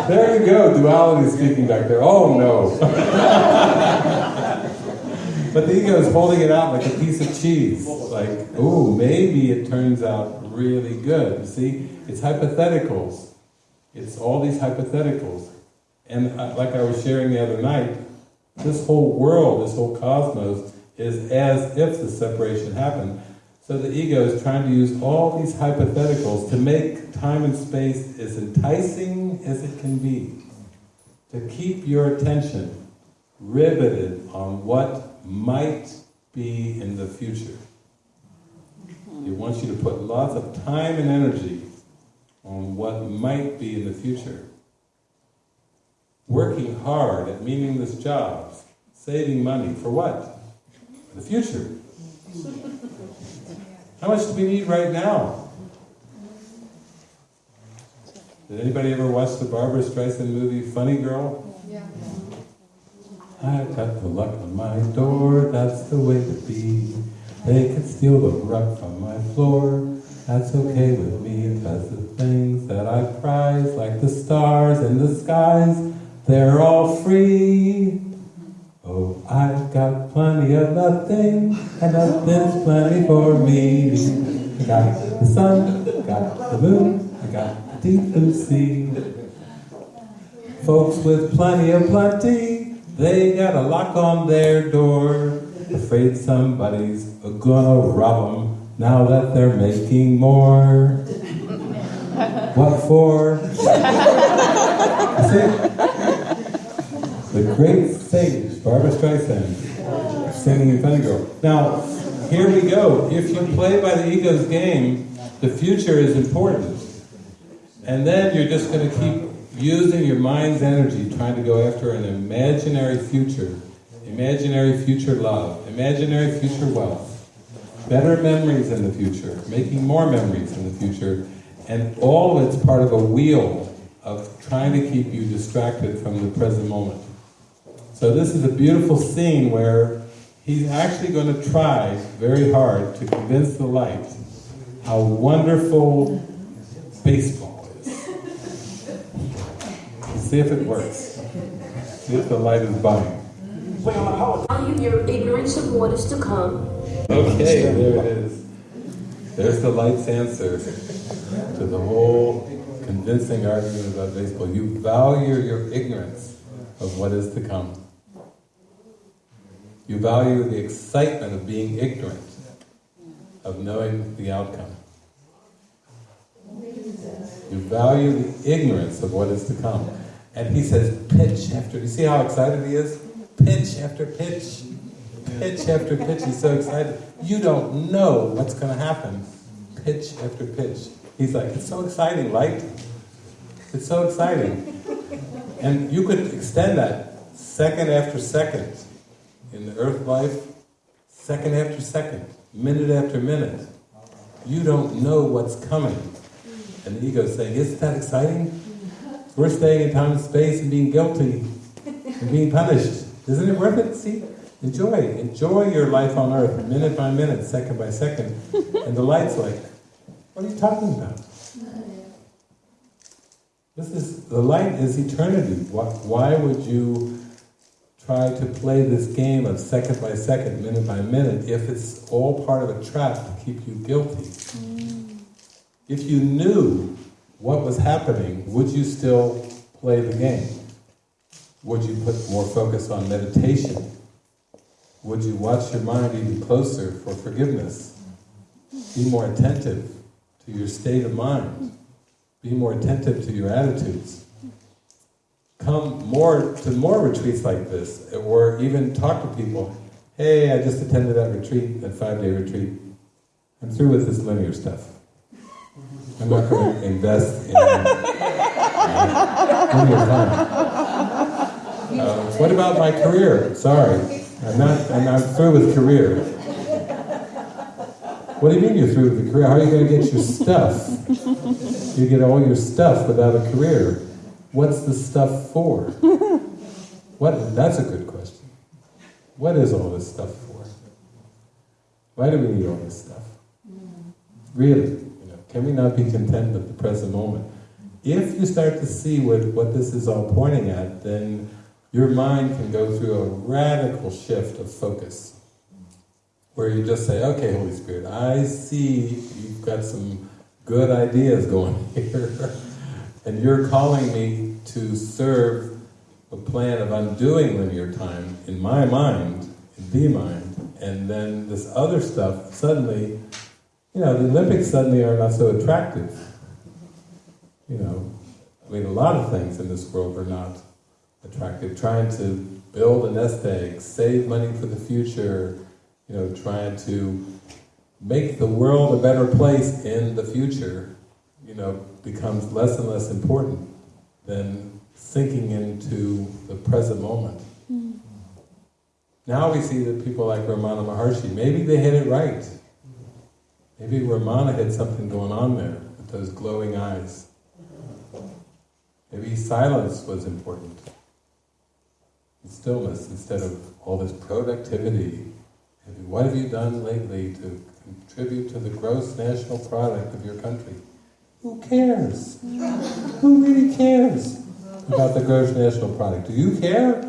there you go, duality speaking back there. Oh no. but the ego is holding it out like a piece of cheese. Like, oh, maybe it turns out really good. You see, it's hypotheticals. It's all these hypotheticals. And uh, like I was sharing the other night, this whole world, this whole cosmos, is as if the separation happened. So the ego is trying to use all these hypotheticals to make time and space as enticing as it can be. To keep your attention riveted on what might be in the future. It wants you to put lots of time and energy on what might be in the future. Working hard at meaningless jobs, saving money, for what? The future. How much do we need right now? Did anybody ever watch the Barbara Streisand movie Funny Girl? Yeah. I got the luck on my door, that's the way to be. They can steal the rug from my floor, that's okay with me, because the things that I prize, like the stars in the skies, they're all free. Oh, I've got plenty of nothing, and nothing's plenty for me. I got the sun, I got the moon, I got the deep blue sea. Folks with plenty of plenty, they got a lock on their door, afraid somebody's gonna rob them now that they're making more. What for? The great sage, Barbara Streisand, singing in Girl. Now, here we go. If you play by the ego's game, the future is important. And then you're just going to keep using your mind's energy trying to go after an imaginary future, imaginary future love, imaginary future wealth, better memories in the future, making more memories in the future, and all it's part of a wheel of trying to keep you distracted from the present moment. So this is a beautiful scene where he's actually going to try very hard to convince the light how wonderful baseball is. See if it works. See if the light is buying. Value your ignorance of what is to come. Okay, there it is. There's the light's answer to the whole convincing argument about baseball. You value your ignorance of what is to come. You value the excitement of being ignorant, of knowing the outcome. You value the ignorance of what is to come. And he says, pitch after, you see how excited he is? Pitch after pitch, pitch after pitch. He's so excited. You don't know what's going to happen. Pitch after pitch. He's like, it's so exciting, light. It's so exciting. And you could extend that second after second in the earth life, second after second, minute after minute. You don't know what's coming. And the ego is saying, isn't that exciting? We're staying in time and space and being guilty and being punished. Isn't it worth it? See? Enjoy. Enjoy your life on earth, minute by minute, second by second. And the light's like, what are you talking about? This is, the light is eternity. Why, why would you try to play this game of second by second, minute by minute, if it's all part of a trap to keep you guilty? Mm. If you knew what was happening, would you still play the game? Would you put more focus on meditation? Would you watch your mind even closer for forgiveness? Be more attentive to your state of mind. Be more attentive to your attitudes. Come more to more retreats like this, or even talk to people. Hey, I just attended that retreat, that five-day retreat. I'm through with this linear stuff. I'm not going to invest in uh, linear time. Uh, what about my career? Sorry, I'm not. I'm, I'm through with career. What do you mean you're through with the career? How are you going to get your stuff? You get all your stuff without a career. What's the stuff for? What? That's a good question. What is all this stuff for? Why do we need all this stuff? Mm. Really, you know, can we not be content with the present moment? If you start to see what, what this is all pointing at, then your mind can go through a radical shift of focus where you just say, okay, Holy Spirit, I see you've got some good ideas going here, and you're calling me to serve a plan of undoing linear time in my mind, in the mind, and then this other stuff suddenly, you know, the Olympics suddenly are not so attractive. You know, I mean, a lot of things in this world are not attractive. Trying to build a nest egg, save money for the future, you know, trying to make the world a better place in the future, you know, becomes less and less important than sinking into the present moment. Hmm. Now we see that people like Ramana Maharshi, maybe they hit it right. Maybe Ramana had something going on there with those glowing eyes. Maybe silence was important. Stillness instead of all this productivity what have you done lately to contribute to the gross national product of your country? Who cares? Who really cares about the gross national product? Do you care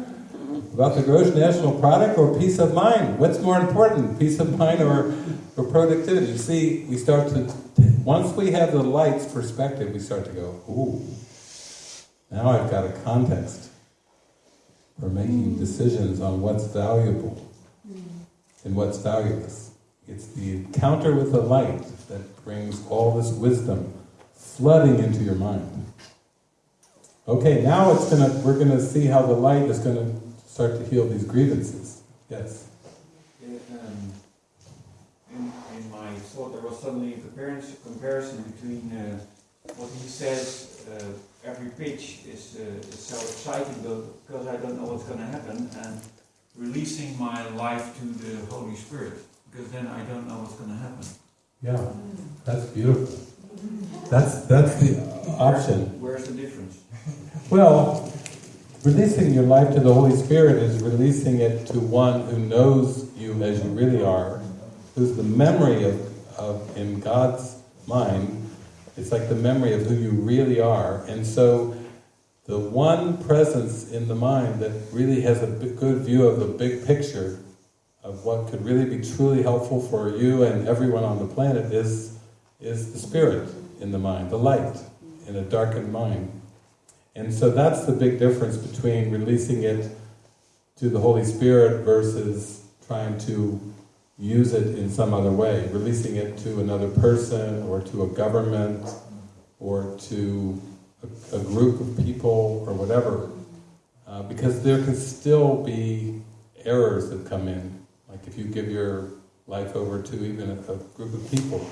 about the gross national product or peace of mind? What's more important, peace of mind or, or productivity? You see, we start to, once we have the light's perspective, we start to go, ooh, now I've got a context for making mm. decisions on what's valuable and what's valueless. It's the encounter with the light that brings all this wisdom flooding into your mind. Okay, now it's gonna we're gonna see how the light is gonna start to heal these grievances. Yes. In um, thought there was suddenly a comparison, between uh, what he says, uh, every pitch is, uh, is so exciting because I don't know what's going to happen, and releasing my life to the Holy Spirit because then I don't know what's going to happen. Yeah, that's beautiful. That's that's the option. Where's the difference? Well, releasing your life to the Holy Spirit is releasing it to one who knows you as you really are, who's the memory of, of in God's mind, it's like the memory of who you really are. And so the one presence in the mind that really has a good view of the big picture of what could really be truly helpful for you and everyone on the planet is, is the spirit in the mind, the light in a darkened mind. And so that's the big difference between releasing it to the Holy Spirit versus trying to use it in some other way, releasing it to another person or to a government or to a, a group of people or whatever. Uh, because there can still be errors that come in. Like if you give your life over to even a, a group of people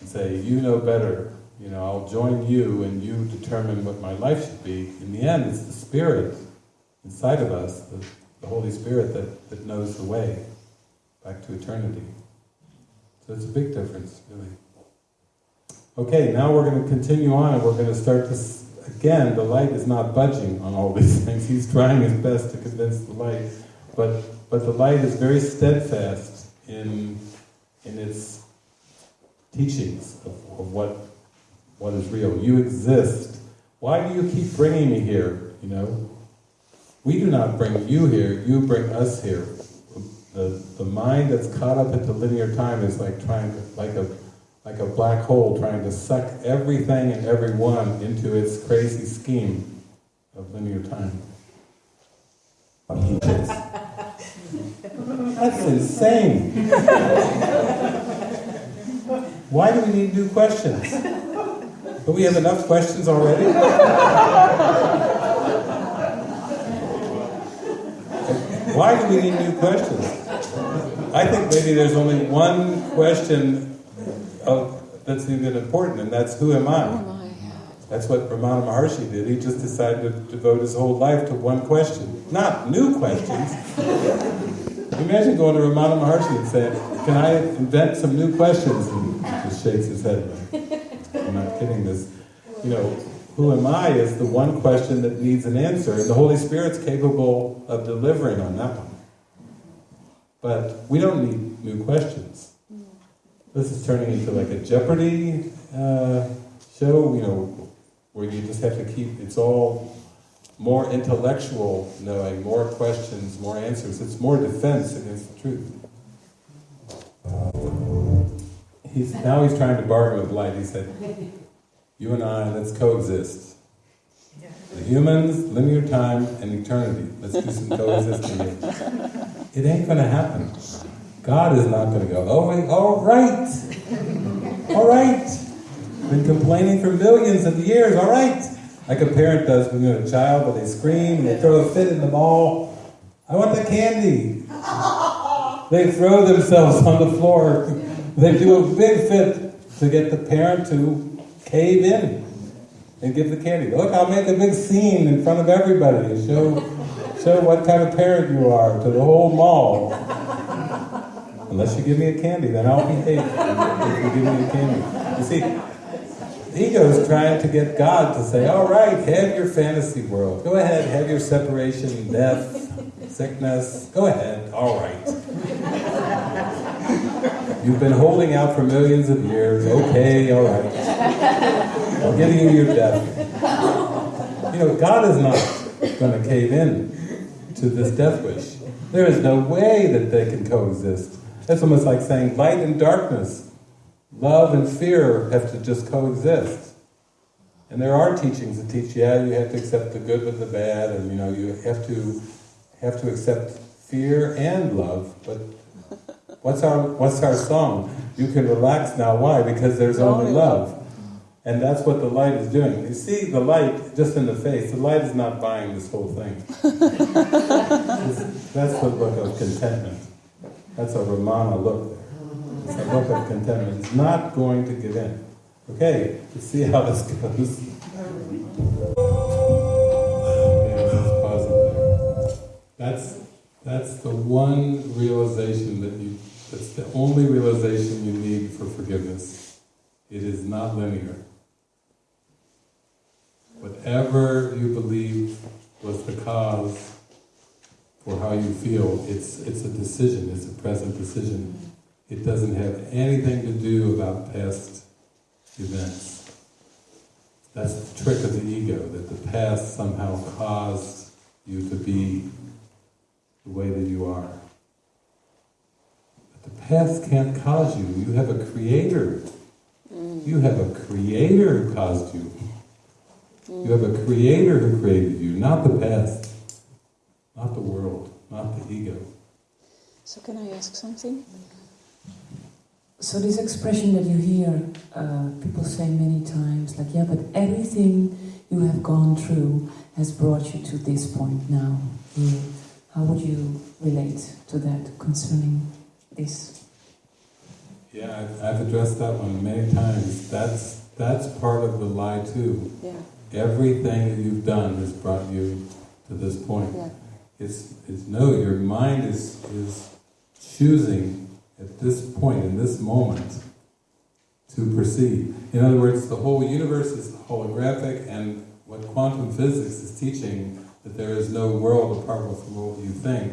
and say, you know better, you know, I'll join you and you determine what my life should be. In the end, it's the Spirit inside of us, the, the Holy Spirit that, that knows the way back to eternity. So it's a big difference, really. Okay, now we're going to continue on and we're going to start this again. The light is not budging on all these things. He's trying his best to convince the light, but but the light is very steadfast in in its teachings of, of what what is real. You exist. Why do you keep bringing me here? You know, we do not bring you here. You bring us here. The the mind that's caught up into linear time is like trying to like a like a black hole trying to suck everything and everyone into its crazy scheme of linear time. That's insane. Why do we need new questions? Do we have enough questions already? Why do we need new questions? I think maybe there's only one question of, that's even important, and that's who am I? That's what Ramana Maharshi did. He just decided to devote his whole life to one question. Not new questions. Imagine going to Ramana Maharshi and saying, Can I invent some new questions? And he just shakes his head. I'm not kidding this. You know, who am I is the one question that needs an answer, and the Holy Spirit's capable of delivering on that one. But we don't need new questions. This is turning into like a Jeopardy uh, show, you know, where you just have to keep, it's all more intellectual knowing, more questions, more answers. It's more defense against the truth. He's, now he's trying to bargain with light. He said, you and I, let's coexist. The humans, linear time, and eternity. Let's do some coexisting here. It ain't going to happen. God is not going to go, oh, wait, all right. All right. Been complaining for millions of years, all right. Like a parent does when you're a child, where they scream, and they throw a fit in the mall. I want the candy. They throw themselves on the floor. They do a big fit to get the parent to cave in and give the candy. Look, I'll make a big scene in front of everybody and show, show what kind of parent you are to the whole mall. Unless you give me a candy, then I'll behave if you give me a candy. You see, Ego's trying to get God to say, all right, have your fantasy world. Go ahead, have your separation, death, sickness. Go ahead, all right. You've been holding out for millions of years. Okay, all right. I'm giving you your death. You know, God is not going to cave in to this death wish. There is no way that they can coexist. That's almost like saying light and darkness, love and fear have to just coexist. And there are teachings that teach, yeah, you have to accept the good with the bad, and you know, you have to have to accept fear and love. But what's our what's our song? You can relax now. Why? Because there's only love. And that's what the light is doing. You see the light just in the face. The light is not buying this whole thing. that's the look of contentment. That's a Ramana look. It's a look of contentment. It's not going to give in. Okay, let's see how this goes. That's that's the one realization that you. That's the only realization you need for forgiveness. It is not linear. Whatever you believe was the cause for how you feel, it's it's a decision. It's a present decision. It doesn't have anything to do about past events. That's the trick of the ego, that the past somehow caused you to be the way that you are. But the past can't cause you. You have a creator. Mm. You have a creator who caused you. You have a creator who created you, not the past, not the world, not the ego. So can I ask something? So this expression that you hear uh, people say many times, like, yeah, but everything you have gone through has brought you to this point now. You, how would you relate to that concerning this? Yeah, I've, I've addressed that one many times. That's that's part of the lie too. Yeah, Everything that you've done has brought you to this point. yeah. It's, it's no, your mind is is choosing at this point, in this moment, to perceive. In other words, the whole universe is holographic, and what quantum physics is teaching that there is no world apart from what you think.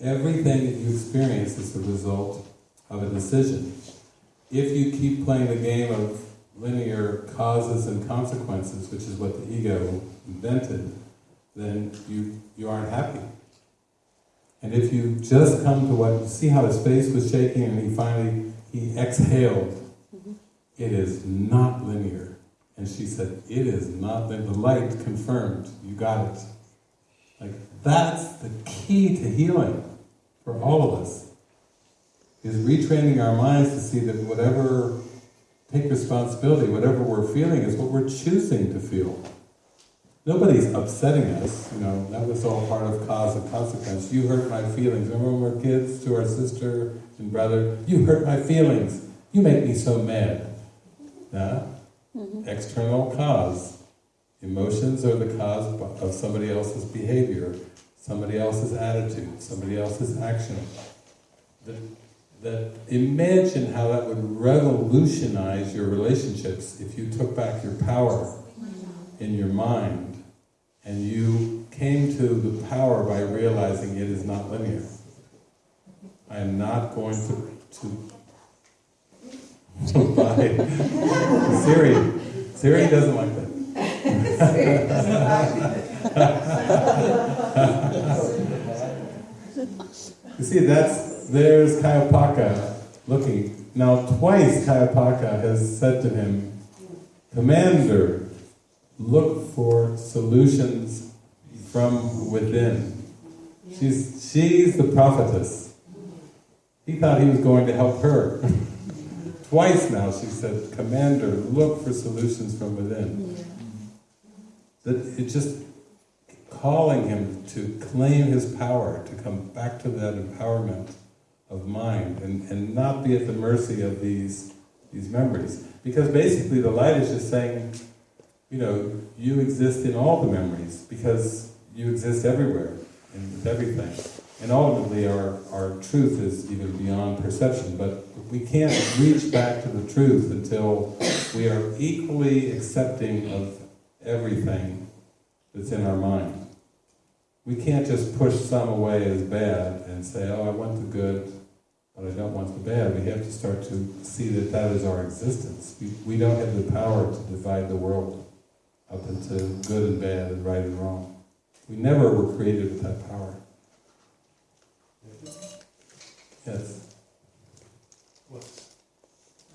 Everything that you experience is the result of a decision. If you keep playing the game of linear causes and consequences, which is what the ego invented, then you, you aren't happy. And if you just come to what, see how his face was shaking and he finally, he exhaled, mm-hmm. it is not linear. And she said, it is not, linear. the light confirmed, you got it. Like, that's the key to healing for all of us, is retraining our minds to see that whatever, take responsibility, whatever we're feeling is what we're choosing to feel. Nobody's upsetting us, you know, that was all part of cause and consequence. You hurt my feelings. Remember when we were kids to our sister and brother? You hurt my feelings. You make me so mad. Yeah? Mm-hmm. External cause. Emotions are the cause of somebody else's behavior, somebody else's attitude, somebody else's action. That, that imagine how that would revolutionize your relationships if you took back your power in your mind and you came to the power by realizing it is not linear. I am not going to, to, to buy Siri. Siri doesn't like that. you see, that's there's Kai Opaka looking. Now, twice Kai Opaka has said to him, Commander, look for solutions from within. She's, she's the prophetess. He thought he was going to help her. Twice now she said, Commander, look for solutions from within. That it's just calling him to claim his power, to come back to that empowerment of mind and, and not be at the mercy of these, these memories. Because basically the light is just saying, you know, you exist in all the memories because you exist everywhere and with everything. And ultimately our, our truth is even beyond perception, but we can't reach back to the truth until we are equally accepting of everything that's in our mind. We can't just push some away as bad and say, oh, I want the good, but I don't want the bad. We have to start to see that that is our existence. We, we don't have the power to divide the world up into good and bad and right and wrong. We never were created with that power. Yes. what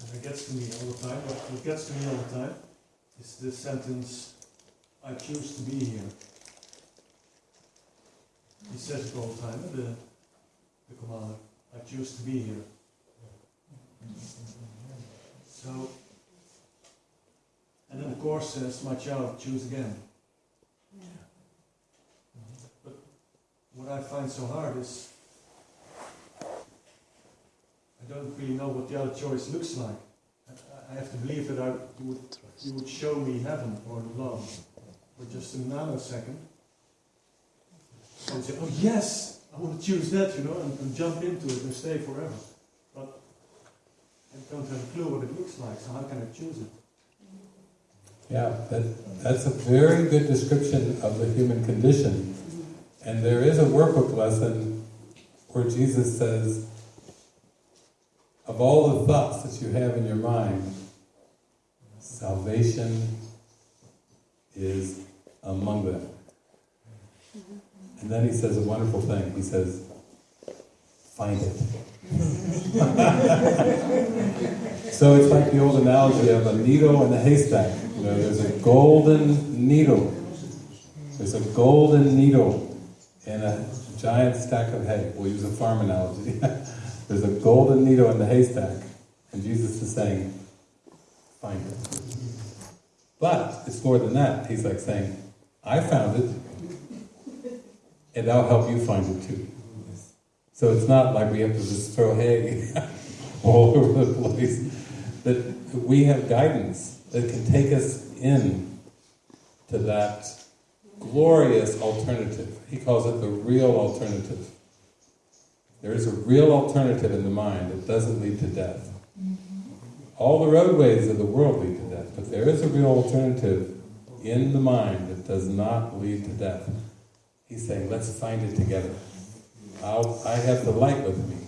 And it gets to me all the time, what, gets to me all the time is this sentence, I choose to be here. He says it all the time, the, the commander, I choose to be here. So, and then the course says, my child, choose again. But what I find so hard is, I don't really know what the other choice looks like. I, I have to believe that I, you, would, you would show me heaven or love for just a nanosecond. I would say, oh yes, I want to choose that, you know, and, and jump into it and stay forever. But I don't have a clue what it looks like, so how can I choose it? Yeah, that, that's a very good description of the human condition. And there is a workbook lesson where Jesus says, of all the thoughts that you have in your mind, salvation is among them. And then he says a wonderful thing. He says, find it. so it's like the old analogy of a needle in a haystack. You know, there's a golden needle. There's a golden needle in a giant stack of hay. We'll use a farm analogy. there's a golden needle in the haystack. And Jesus is saying, find it. But it's more than that. He's like saying, I found it, and I'll help you find it too. So it's not like we have to just throw hay all over the place. That we have guidance that can take us in to that glorious alternative. He calls it the real alternative. There is a real alternative in the mind that doesn't lead to death. Mm-hmm. All the roadways of the world lead to death, but there is a real alternative in the mind that does not lead to death. He's saying, let's find it together. I'll, I have the light with me,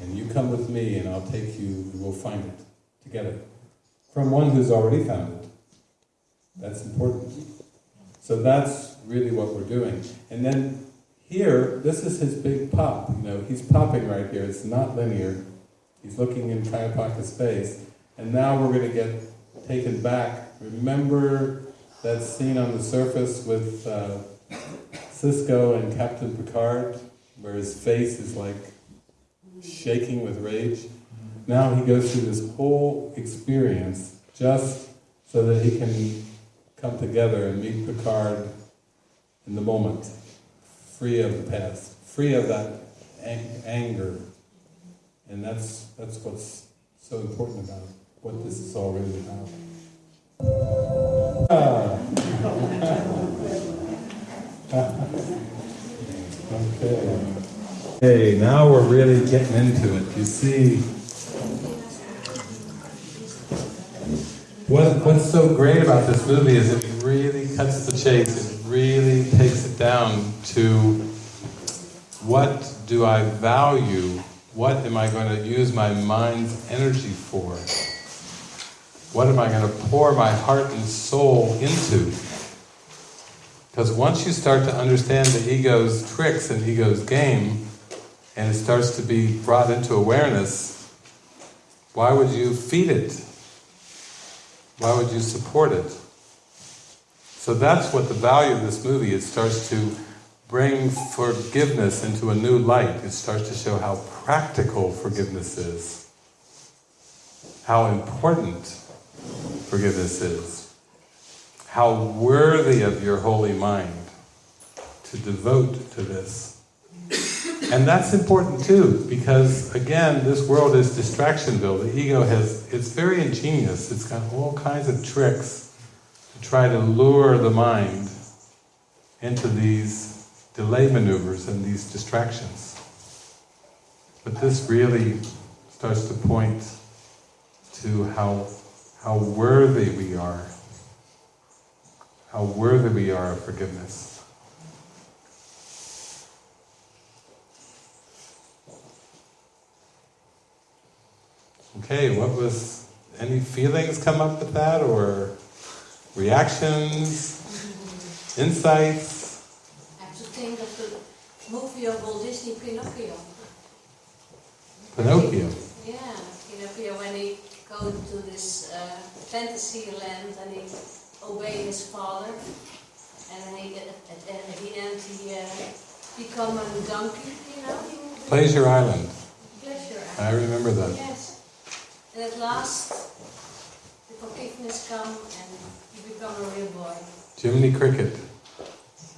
and you come with me, and I'll take you, and we'll find it together. From one who's already found it. That's important. So that's really what we're doing. And then here, this is his big pop. You know, he's popping right here. It's not linear. He's looking in Kai Opaka's space. And now we're going to get taken back. Remember that scene on the surface with uh, Sisko and Captain Picard, where his face is like shaking with rage? Now he goes through this whole experience just so that he can come together and meet Picard in the moment, free of the past, free of that ang- anger. And that's, that's what's so important about what this is all really about. Ah. okay. Okay, now we're really getting into it. You see, what, what's so great about this movie is it really cuts the chase. It really takes it down to what do I value? What am I going to use my mind's energy for? What am I going to pour my heart and soul into? Because once you start to understand the ego's tricks and ego's game, and it starts to be brought into awareness, why would you feed it? Why would you support it? So that's what the value of this movie, it starts to bring forgiveness into a new light. It starts to show how practical forgiveness is, how important forgiveness is, how worthy of your holy mind to devote to this. And that's important too, because again, this world is distraction-filled. The ego has, it's very ingenious. It's got all kinds of tricks to try to lure the mind into these delay maneuvers and these distractions. But this really starts to point to how, how worthy we are, how worthy we are of forgiveness. Okay, what was, any feelings come up with that, or reactions, insights? I have to think of the movie of Walt Disney, Pinocchio. Pinocchio. Yeah, Pinocchio when he goes to this uh, fantasy land and he obey his father, and then he, at, the end he uh, become a donkey, you know. Pleasure Island. Pleasure. I remember that. Yes. And at last, the forgiveness come and you become a real boy. Jiminy Cricket.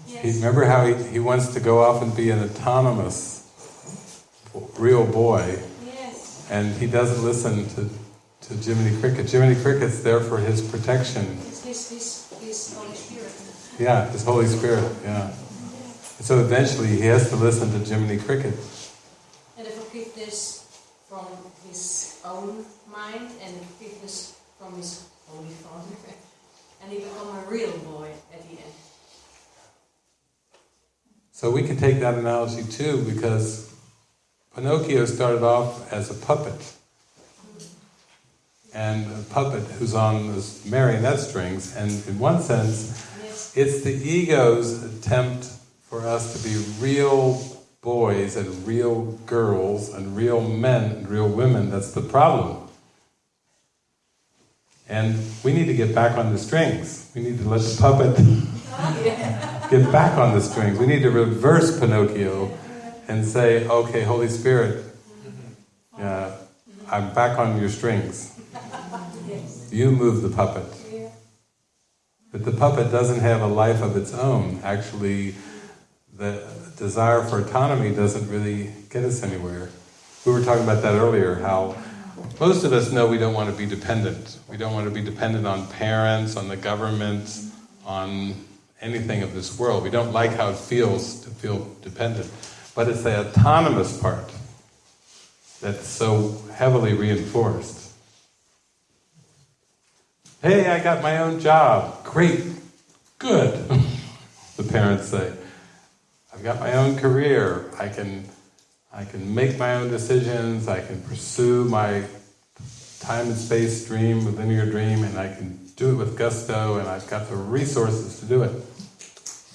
He, Yes. remember how he, he wants to go off and be an autonomous real boy, Yes. and he doesn't listen to, to Jiminy Cricket. Jiminy Cricket's there for his protection. It's his, his, his Holy Spirit. Yeah, his Holy Spirit, yeah. So eventually he has to listen to Jiminy Cricket. And the forgiveness from his own mind and the forgiveness from his Holy Father. and he become a real boy at the end. So we can take that analogy too, because Pinocchio started off as a puppet. And a puppet who's on those marionette strings, and in one sense, Yes. it's the ego's attempt for us to be real boys and real girls and real men and real women that's the problem. And we need to get back on the strings. We need to let the puppet get back on the strings. We need to reverse Pinocchio and say, okay, Holy Spirit, uh, I'm back on your strings. You move the puppet. But the puppet doesn't have a life of its own. Actually, the desire for autonomy doesn't really get us anywhere. We were talking about that earlier, how most of us know we don't want to be dependent. We don't want to be dependent on parents, on the government, on anything of this world. We don't like how it feels to feel dependent. But it's the autonomous part that's so heavily reinforced. Hey, I got my own job. Great. Good. the parents say. I've got my own career. I can I can make my own decisions. I can pursue my time and space dream, linear dream, and I can do it with gusto, and I've got the resources to do it.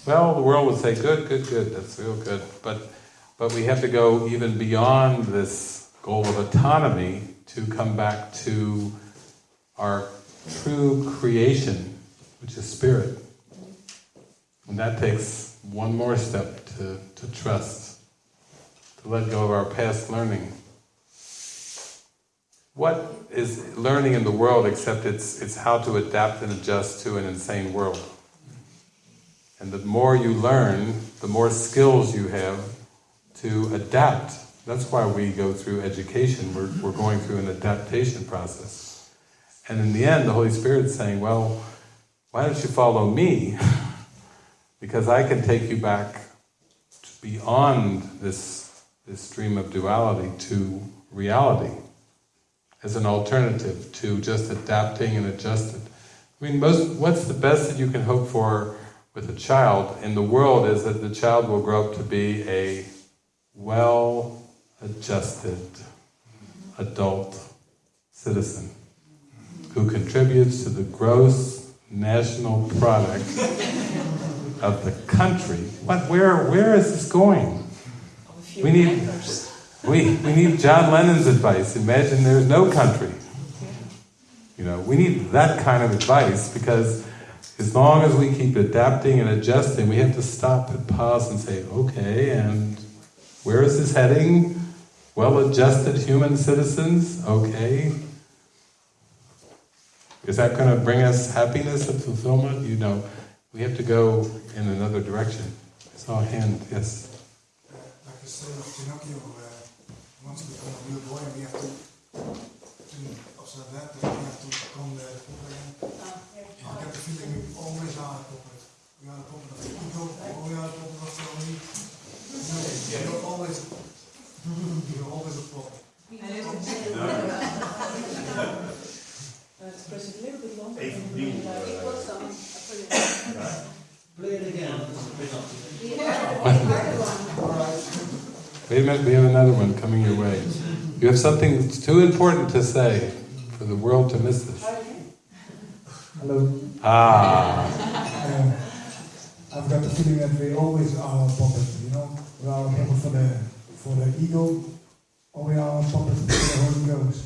Well, the world would say, good, good, good, that's real good. But, but we have to go even beyond this goal of autonomy to come back to our true creation, which is spirit. And that takes one more step to, to trust, let go of our past learning. What is learning in the world except it's, it's how to adapt and adjust to an insane world? And the more you learn, the more skills you have to adapt. That's why we go through education. We're, we're going through an adaptation process. And in the end, the Holy Spirit's saying, well, why don't you follow me? because I can take you back beyond this, this stream of duality to reality as an alternative to just adapting and adjusting. I mean, most, what's the best that you can hope for with a child in the world is that the child will grow up to be a well-adjusted adult citizen who contributes to the gross national product of the country. What, where, where is this going? We need, we, we need John Lennon's advice. Imagine there's no country. You know, we need that kind of advice because as long as we keep adapting and adjusting, we have to stop and pause and say, okay, and where is this heading? Well-adjusted human citizens, okay. Is that going to bring us happiness and fulfillment? You know, we have to go in another direction. I saw a hand, yes. Pinocchio, uh, wants to become a real boy, and we have to, to observe that, that we have to become the puppet again. I get the feeling we always are a puppet. We are a puppet of the ego, or we are a puppet of the only. No, you're always, you're always a puppet. longer. Even put it- Play it again. Wait a minute, we have another one coming your way. You have something that's too important to say for the world to miss this. Hello. Ah, Uh, I've got the feeling that we always are a puppet, you know? We are a puppet for the, for the ego, or we are a puppet for the Holy Ghost.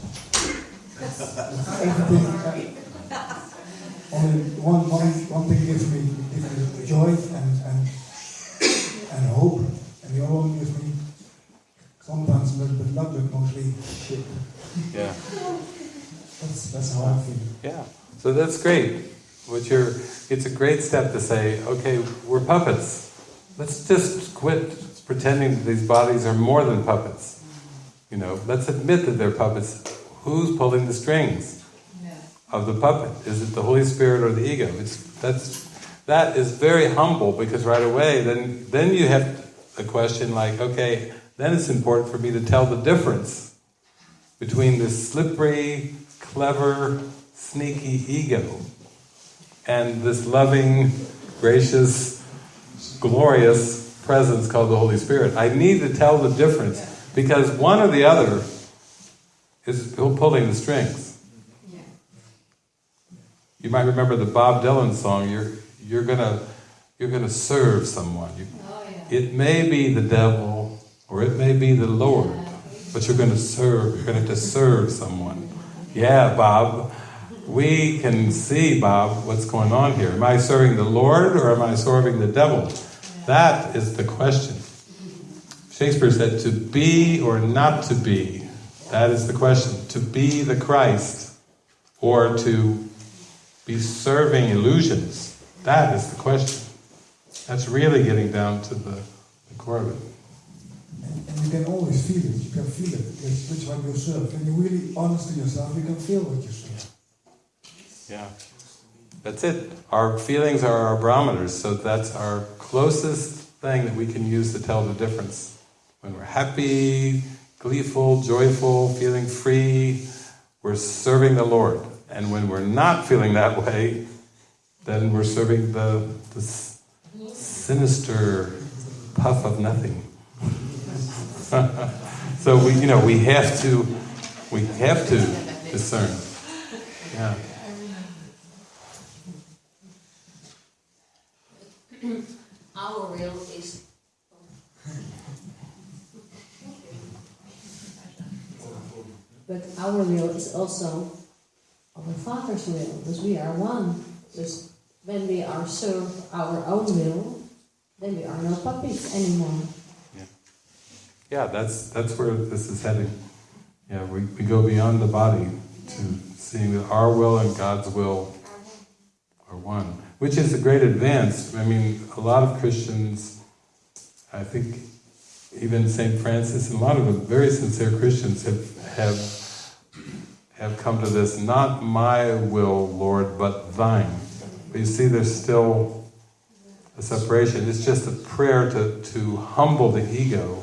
Everything, uh, only one, one, one thing gives me, gives me joy and, and, and hope, and the other one gives me sometimes a little bit luck, but mostly shit. yeah, That's, that's how I feel. yeah. So that's great. What you're, it's a great step to say, okay, we're puppets. Let's just quit pretending that these bodies are more than puppets. You know, let's admit that they're puppets. Who's pulling the strings of the puppet? Is it the Holy Spirit or the ego? It's that's that is very humble because right away then then you have a question like, okay, then it's important for me to tell the difference between this slippery, clever, sneaky ego and this loving, gracious, glorious presence called the Holy Spirit. I need to tell the difference because one or the other is pulling the strings. You might remember the Bob Dylan song. You're you're gonna you're gonna serve someone. You, Oh, yeah. it may be the devil or it may be the Lord, but you're going to serve. You're going to serve someone. Yeah, Bob. We can see, Bob, what's going on here. Am I serving the Lord or am I serving the devil? That is the question. Shakespeare said, to be or not to be. That is the question. To be the Christ or to be serving illusions. That is the question. That's really getting down to the, the core of it. And, you can always feel it. You can feel it. It's which one you. When you're really honest to yourself, you can feel what you serve. Yeah. That's it. Our feelings are our barometers, so that's our closest thing that we can use to tell the difference. When we're happy, gleeful, joyful, feeling free, we're serving the Lord. And when we're not feeling that way, then we're serving the, the sinister puff of nothing. So we, you know, we have to, we have to discern. Yeah. Our will is. But our will is also our Father's will, because we are one. Because when we are serve our own will, then we are no puppies anymore. Yeah, that's that's where this is heading. Yeah, we, we go beyond the body to seeing that our will and God's will are one, which is a great advance. I mean, a lot of Christians, I think, even Saint Francis and a lot of very sincere Christians have have have come to this. Not my will, Lord, but Thine. But you see, there's still a separation. It's just a prayer to to humble the ego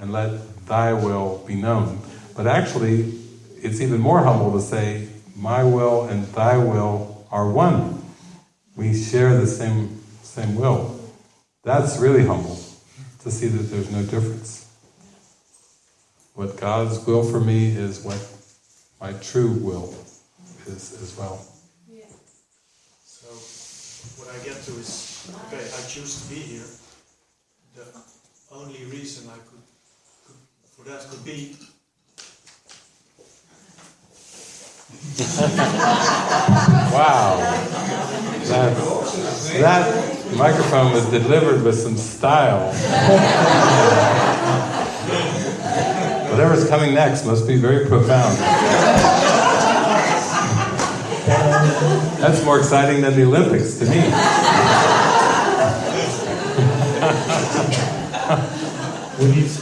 and let thy will be known. But actually, it's even more humble to say, my will and thy will are one. We share the same, same will. That's really humble, to see that there's no difference. What God's will for me is what my true will is as well. So, what I get to is, okay, I choose to be here. The only reason I could, could for that could be Wow. That, that microphone was delivered with some style. Whatever's coming next must be very profound. That's more exciting than the Olympics to me. we need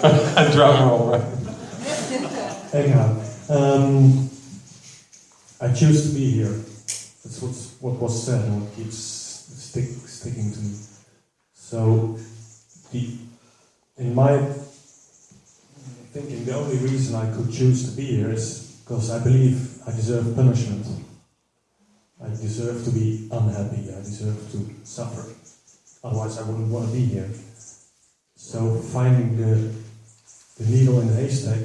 A drum roll, right? Anyhow, um, I choose to be here. That's what's, what was said and what keeps stick, sticking to me. So, the, in my thinking, the only reason I could choose to be here is because I believe I deserve punishment. I deserve to be unhappy. I deserve to suffer. Otherwise, I wouldn't want to be here. So, finding the, the needle in the haystack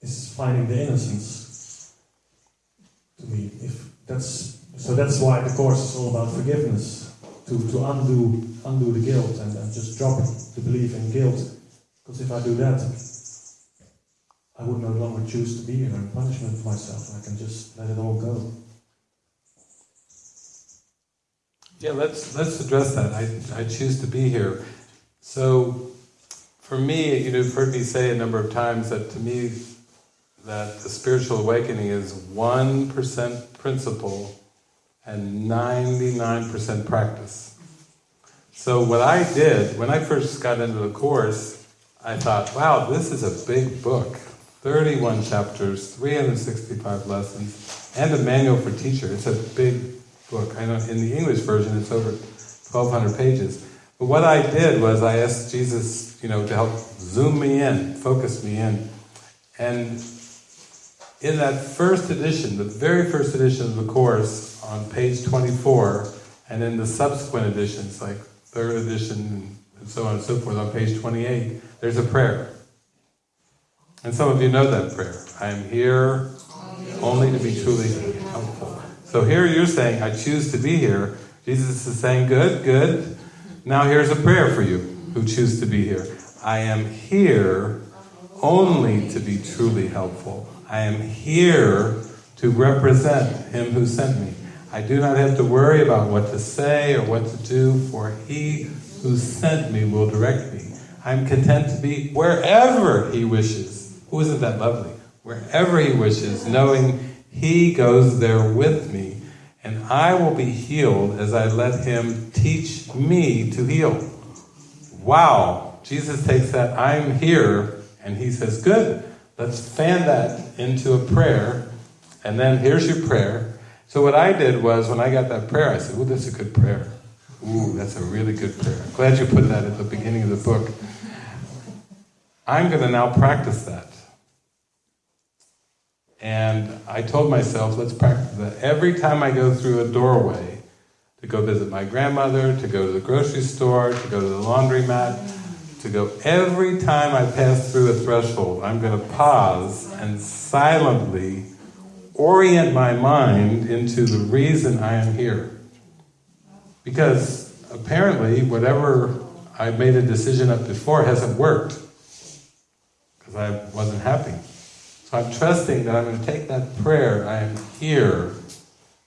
is finding the innocence to me. If that's so, that's why the course is all about forgiveness, to, to undo undo the guilt and, and just drop the belief in guilt. Because if I do that, I would no longer choose to be here and punishment for myself. I can just let it all go. Yeah, let's let's address that. I, I choose to be here. So, for me, you've heard me say a number of times that to me, that the spiritual awakening is one percent principle and ninety nine percent practice. So what I did when I first got into the course, I thought, wow, this is a big book. 31 chapters, 365 lessons, and a manual for teacher. It's a big book. I know in the English version it's over 1,200 pages. But what I did was I asked Jesus, you know, to help zoom me in, focus me in. And in that first edition, the very first edition of the course, on page 24, and in the subsequent editions, like third edition and so on and so forth, on page 28, there's a prayer. And some of you know that prayer. I am here only to be truly helpful. So here you're saying, I choose to be here. Jesus is saying, good, good. Now here's a prayer for you who choose to be here. I am here only to be truly helpful. I am here to represent Him who sent me. I do not have to worry about what to say or what to do, for He who sent me will direct me. I'm content to be wherever He wishes. Who isn't that lovely? Wherever He wishes, knowing He goes there with me, and I will be healed as I let Him teach me to heal. Wow! Jesus takes that, I'm here, and He says, Good, let's fan that into a prayer, and then here's your prayer. So what I did was, when I got that prayer, I said, Ooh, that's a good prayer. Ooh, that's a really good prayer. Glad you put that at the beginning of the book. I'm going to now practice that. And I told myself, let's practice that. Every time I go through a doorway, to go visit my grandmother, to go to the grocery store, to go to the laundromat, to go, every time I pass through a threshold, I'm going to pause and silently orient my mind into the reason I am here. Because apparently, whatever I made a decision up before hasn't worked. Because I wasn't happy. I'm trusting that I'm going to take that prayer, I am here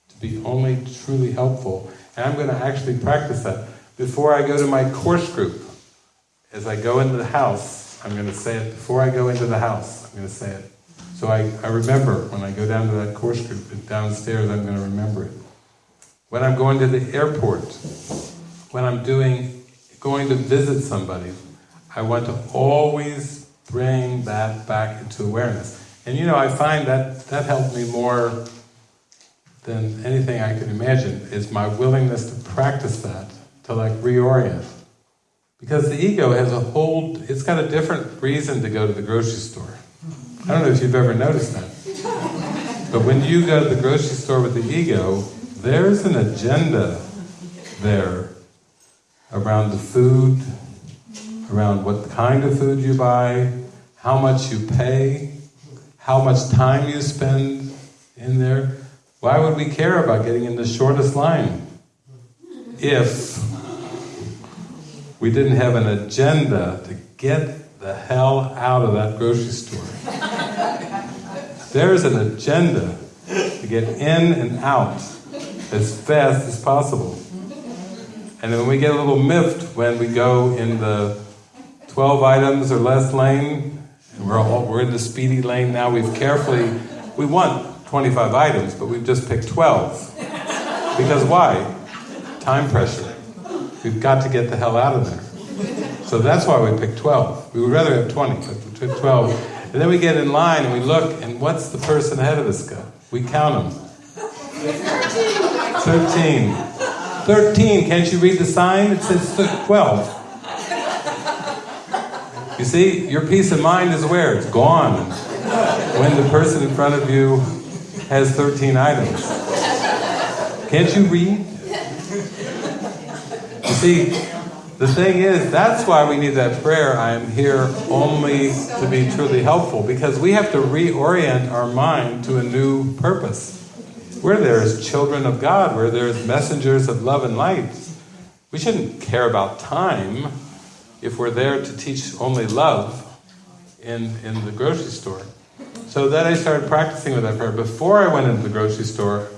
to be only truly helpful, and I'm going to actually practice that. Before I go to my course group, as I go into the house, I'm going to say it. Before I go into the house, I'm going to say it. So I, I remember when I go down to that course group, downstairs, I'm going to remember it. When I'm going to the airport, when I'm doing, going to visit somebody, I want to always bring that back into awareness. And you know, I find that that helped me more than anything I could imagine, is my willingness to practice that, to like reorient. Because the ego has a whole, it's got a different reason to go to the grocery store. I don't know if you've ever noticed that. But when you go to the grocery store with the ego, there's an agenda there around the food, around what kind of food you buy, how much you pay, how much time you spend in there. Why would we care about getting in the shortest line if we didn't have an agenda to get the hell out of that grocery store? There's an agenda to get in and out as fast as possible. And then we get a little miffed when we go in the 12 items or less lane, and we're, all, we're in the speedy lane now, we've carefully, we want 25 items, but we've just picked 12. Because why? Time pressure. We've got to get the hell out of there. So that's why we picked 12. We would rather have 20, but we took 12. And then we get in line and we look, and what's the person ahead of us go? We count them. 13. 13. Can't you read the sign? It says 12. You see, your peace of mind is where? It's gone. When the person in front of you has 13 items. Can't you read? You see, the thing is, that's why we need that prayer, I am here only to be truly helpful, because we have to reorient our mind to a new purpose. We're there as children of God, we're there as messengers of love and light. We shouldn't care about time if we're there to teach only love in, in the grocery store. So then I started practicing with that prayer. Before I went into the grocery store,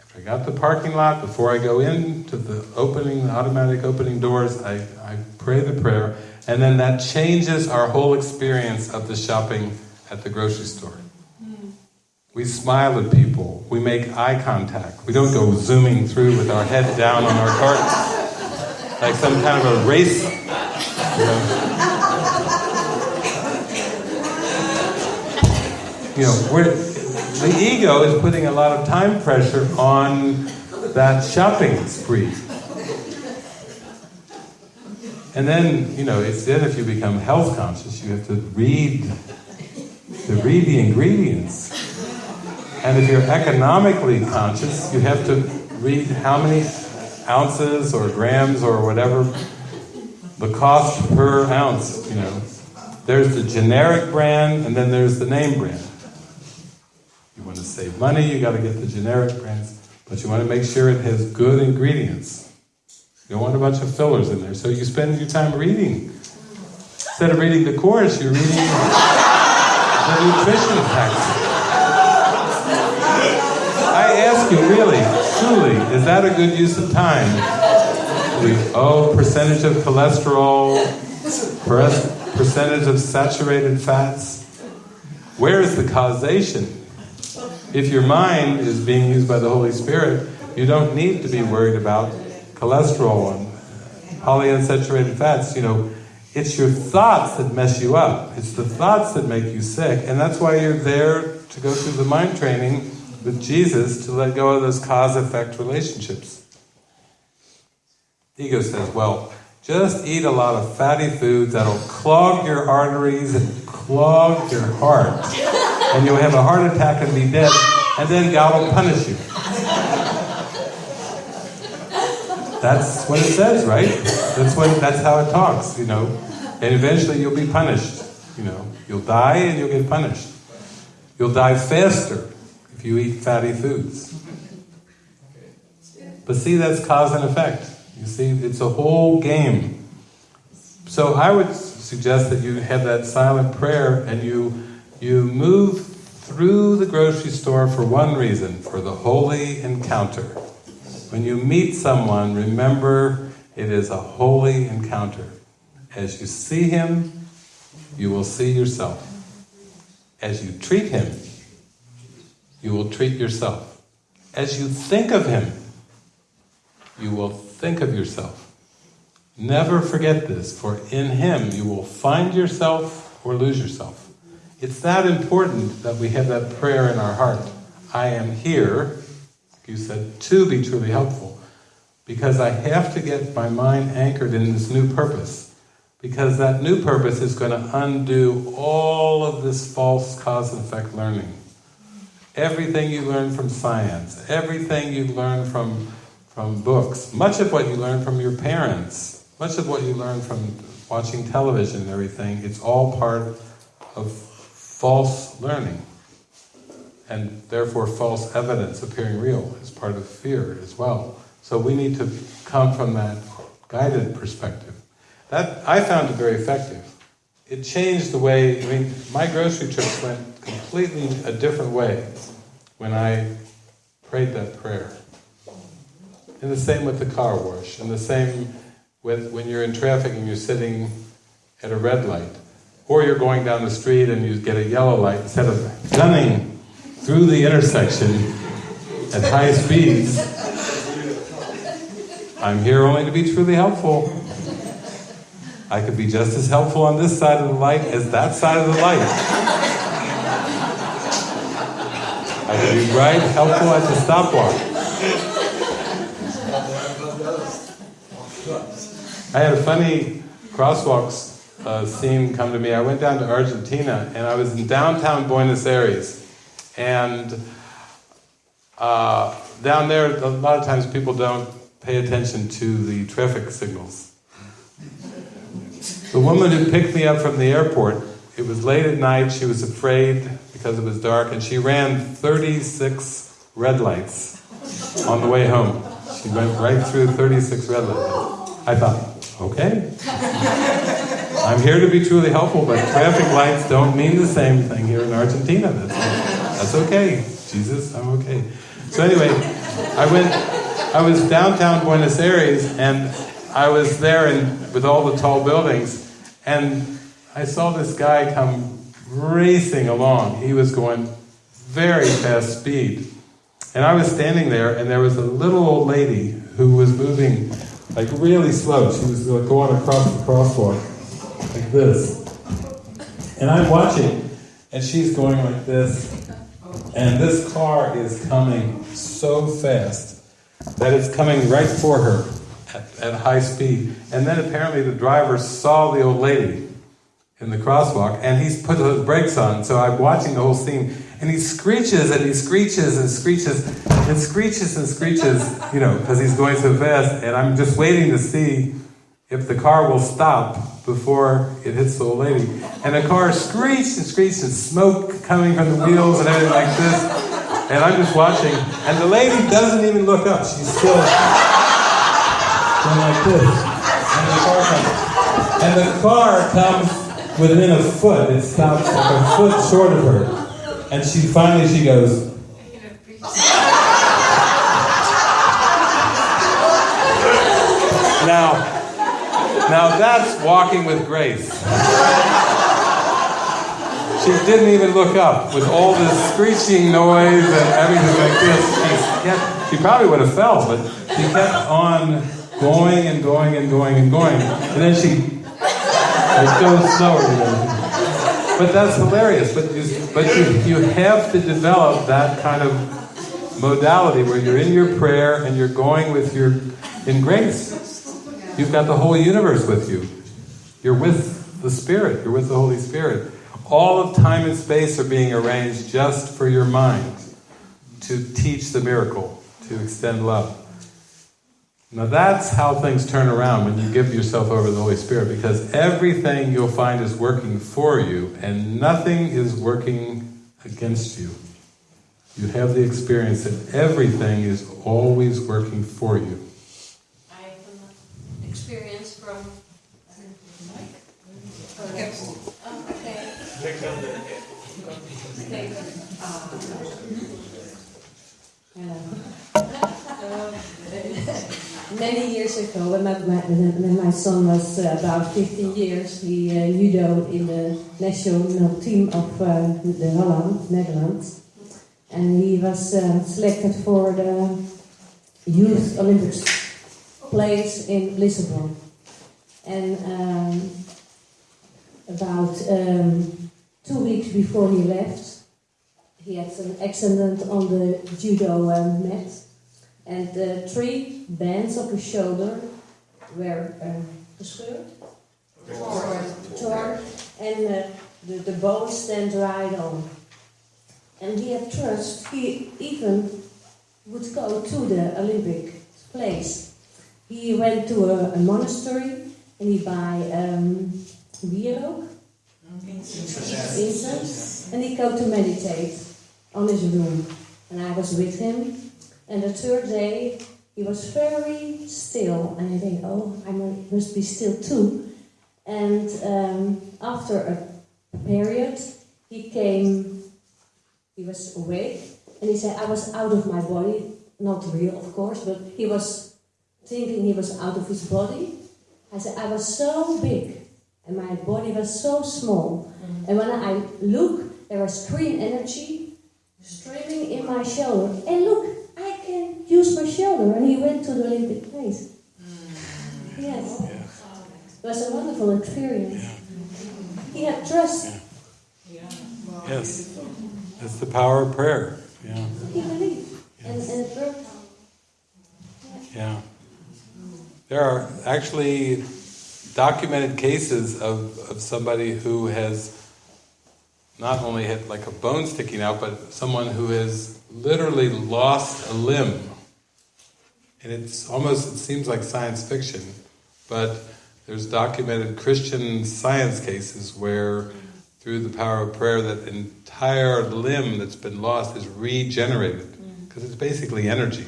after I got the parking lot, before I go into the opening, the automatic opening doors, I, I pray the prayer, and then that changes our whole experience of the shopping at the grocery store. We smile at people, we make eye contact, we don't go zooming through with our head down on our carts like some kind of a race. You know, the ego is putting a lot of time pressure on that shopping spree. And then, you know, it's then if you become health conscious, you have to read to read the ingredients. And if you're economically conscious, you have to read how many ounces or grams or whatever the cost per ounce, you know. There's the generic brand and then there's the name brand. You want to save money, you got to get the generic brands, but you want to make sure it has good ingredients. You don't want a bunch of fillers in there. So you spend your time reading. Instead of reading the course, you're reading the nutrition facts. I ask you, really, truly, is that a good use of time? Oh, percentage of cholesterol, percentage of saturated fats. Where is the causation? If your mind is being used by the Holy Spirit, you don't need to be worried about cholesterol and polyunsaturated fats. You know, it's your thoughts that mess you up. It's the thoughts that make you sick, and that's why you're there to go through the mind training with Jesus to let go of those cause-effect relationships. Ego says, well, just eat a lot of fatty foods that'll clog your arteries and clog your heart. And you'll have a heart attack and be dead, and then God will punish you. That's what it says, right? That's what that's how it talks, you know. And eventually you'll be punished. You know. You'll die and you'll get punished. You'll die faster if you eat fatty foods. But see, that's cause and effect. You see, it's a whole game. So I would suggest that you have that silent prayer and you you move through the grocery store for one reason, for the holy encounter. When you meet someone, remember it is a holy encounter. As you see him, you will see yourself. As you treat him, you will treat yourself. As you think of him, you will think of yourself. Never forget this, for in him you will find yourself or lose yourself. It's that important that we have that prayer in our heart. I am here, you said, to be truly helpful. Because I have to get my mind anchored in this new purpose. Because that new purpose is going to undo all of this false cause and effect learning. Everything you learn from science, everything you learn from, from books, much of what you learn from your parents, much of what you learn from watching television and everything, it's all part of false learning. And therefore false evidence appearing real is part of fear as well. So we need to come from that guided perspective. That I found it very effective. It changed the way, I mean, my grocery trips went completely a different way when I prayed that prayer. And the same with the car wash, and the same with when you're in traffic and you're sitting at a red light, or you're going down the street and you get a yellow light, instead of gunning through the intersection at high speeds, I'm here only to be truly helpful. I could be just as helpful on this side of the light as that side of the light. I could be right helpful at the stopwatch. I had a funny crosswalks uh, scene come to me. I went down to Argentina and I was in downtown Buenos Aires. And uh, down there, a lot of times people don't pay attention to the traffic signals. The woman who picked me up from the airport, it was late at night, she was afraid because it was dark, and she ran 36 red lights on the way home. She went right through 36 red lights. I thought, okay. I'm here to be truly helpful, but traffic lights don't mean the same thing here in Argentina. That's, that's okay. Jesus, I'm okay. So anyway, I went, I was downtown Buenos Aires, and I was there and with all the tall buildings, and I saw this guy come racing along. He was going very fast speed. And I was standing there, and there was a little old lady who was moving like really slow. She was uh, going across the crosswalk like this. And I'm watching, and she's going like this, and this car is coming so fast that it's coming right for her at, at high speed. And then apparently the driver saw the old lady in the crosswalk, and he's put the brakes on. So I'm watching the whole scene, and he screeches and he screeches and screeches and screeches and screeches, you know, because he's going so fast. And I'm just waiting to see if the car will stop before it hits the old lady. And the car screeched and screeched, and smoke coming from the wheels and everything like this. And I'm just watching, and the lady doesn't even look up. She's still going like this. And the car comes. And the car comes within a foot. It stops like a foot short of her. And she finally she goes, Now, now that's walking with grace. She didn't even look up with all this screeching noise and everything like this. She, kept, she probably would have fell, but she kept on going and going and going and going. And then she it goes slower. But that's hilarious. But you, but you, you have to develop that kind of modality where you're in your prayer and you're going with your in grace. You've got the whole universe with you. You're with the Spirit. You're with the Holy Spirit. All of time and space are being arranged just for your mind to teach the miracle, to extend love. Now that's how things turn around when you give yourself over to the Holy Spirit because everything you'll find is working for you and nothing is working against you. You have the experience that everything is always working for you. I have experience from. Oh, okay. Many years ago, when my, when my son was uh, about 15 years, he uh, judoed in the national team of uh, the Holland, Netherlands. And he was uh, selected for the Youth Olympics place in Lisbon. And um, about um, two weeks before he left, he had an accident on the judo uh, mat and the three bands of his shoulder were uh, gescheurd, or torn, and uh, the, the bones then dried on. And he had trust, he even would go to the Olympic place. He went to a, a monastery and he buy um, wierook, incense, and he go to meditate on his room. And I was with him and the third day, he was very still, and I think, oh, I must be still too. And um, after a period, he came, he was awake, and he said, I was out of my body, not real, of course, but he was thinking he was out of his body. I said, I was so big, and my body was so small. Mm-hmm. And when I look, there was green energy streaming in my shoulder. And look, can use my shoulder. And he went to the Olympic place. Mm. Yes. Yeah. It was a wonderful experience. He had trust. Yes. That's the power of prayer. Yeah. He believed. Yes. And, and it worked. Yeah. There are actually documented cases of, of somebody who has not only had like a bone sticking out, but someone who has literally lost a limb. And it's almost, it seems like science fiction, but there's documented Christian science cases where through the power of prayer that entire limb that's been lost is regenerated. Mm. Because it's basically energy.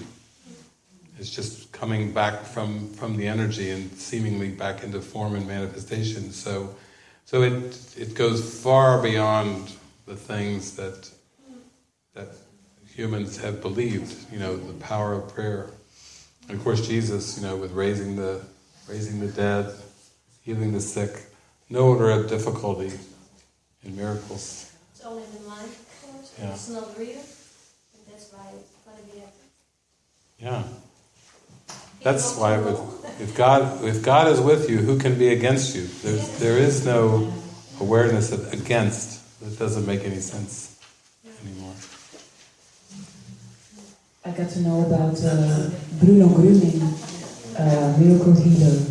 It's just coming back from, from the energy and seemingly back into form and manifestation. So so it it goes far beyond the things that that humans have believed. You know, the power of prayer, and of course Jesus. You know, with raising the raising the dead, healing the sick, no order of difficulty in miracles. It's only the mind, of course. Yeah. It's not real, and that's why it's gonna be a Yeah. That's why with, if God if God is with you, who can be against you? There's there is no awareness of against. That doesn't make any sense anymore. I got to know about uh, Bruno Gröning, uh, miracle healer,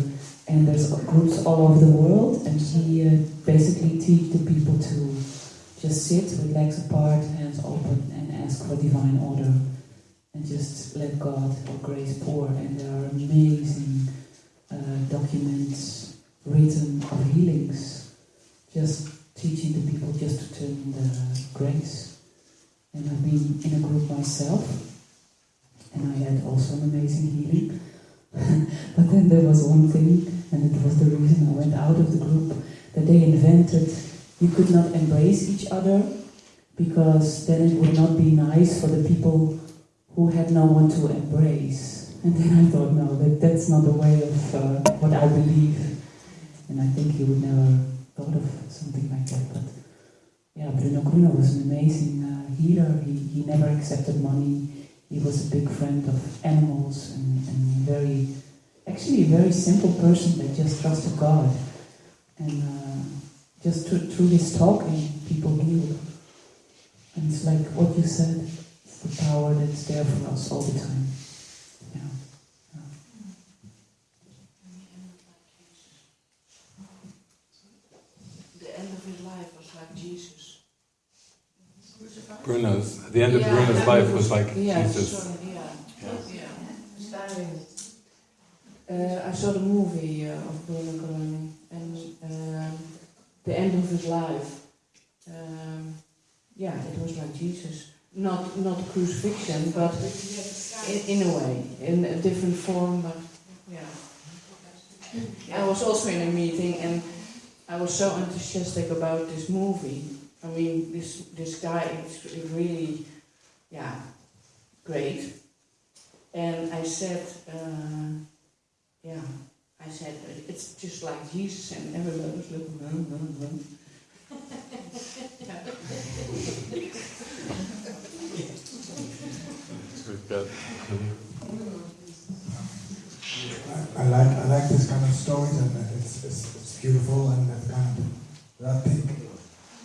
and there's groups all over the world, and he uh, basically teach the people to just sit with legs apart, hands open, and ask for divine order, and just let God or grace pour. And there are amazing uh, documents written of healings, just teaching the people just to turn the grace. And I've been in a group myself and I had also an amazing healing. but then there was one thing, and it was the reason I went out of the group, that they invented you could not embrace each other because then it would not be nice for the people who had no one to embrace. And then I thought, no, that, that's not the way of uh, what I believe. And I think he would never thought of something like that. But yeah, Bruno Gröning was an amazing uh, healer. He, he never accepted money he was a big friend of animals and, and very, actually a very simple person that just trusted God. And uh, just through, through his talking, people healed. And it's like what you said, the power that's there for us all the time. Yeah. yeah. The end of his life was like Jesus. Bruno's, the end of yeah, Bruno's life was like yeah, Jesus. Sorry, yeah. Yeah. Uh, I saw the movie uh, of Bruno Gröning and um, the end of his life. Um, yeah, it was like Jesus. Not not crucifixion, but in, in a way, in a different form. But yeah, I was also in a meeting and I was so enthusiastic about this movie I mean, this this guy is really, yeah, great. And I said, uh, yeah, I said it's just like Jesus, and everybody was looking. Good. I, I like I like this kind of stories, and it's it's, it's beautiful, and that kind of I think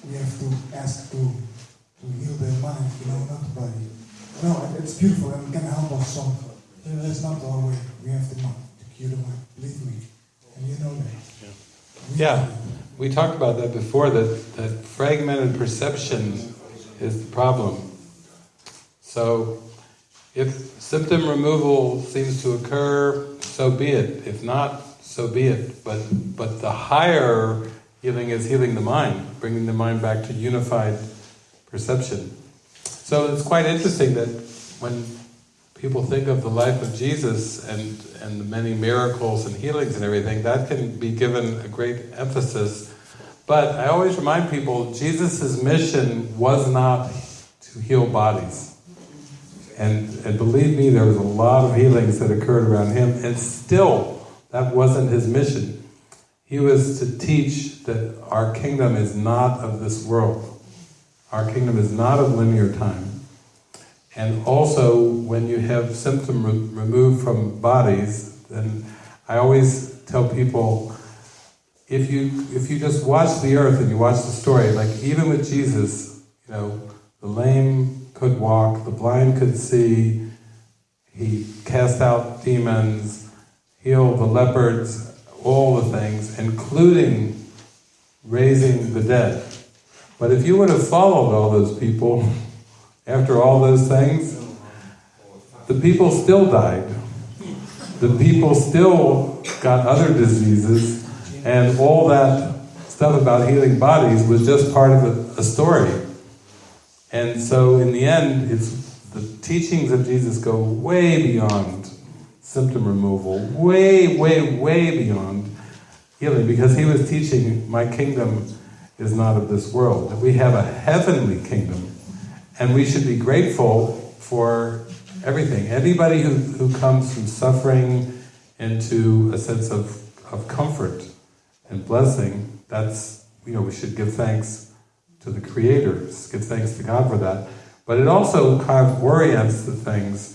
we have to ask to, to heal their mind, you know, not the body. No, it's beautiful and it can help us some. That's not our way. We have to, to cure the mind. Believe me. And you know that. Yeah. yeah. We talked about that before, that, that fragmented perception is the problem. So, if symptom removal seems to occur, so be it. If not, so be it. But, but the higher Healing is healing the mind, bringing the mind back to unified perception. So it's quite interesting that when people think of the life of Jesus and, and the many miracles and healings and everything, that can be given a great emphasis. But I always remind people, Jesus' mission was not to heal bodies. And, and believe me, there was a lot of healings that occurred around him, and still, that wasn't his mission. He was to teach that our kingdom is not of this world. Our kingdom is not of linear time. And also, when you have symptom re removed from bodies, then I always tell people, if you if you just watch the earth and you watch the story, like even with Jesus, you know, the lame could walk, the blind could see, he cast out demons, healed the leopards, all the things, including raising the dead. But if you would have followed all those people after all those things, the people still died. The people still got other diseases, and all that stuff about healing bodies was just part of a, a story. And so in the end, it's the teachings of Jesus go way beyond symptom removal, way, way, way beyond healing, because he was teaching, my kingdom is not of this world. That we have a heavenly kingdom, and we should be grateful for everything. Anybody who, who comes from suffering into a sense of, of comfort and blessing, that's, you know, we should give thanks to the Creator, give thanks to God for that. But it also kind of orients the things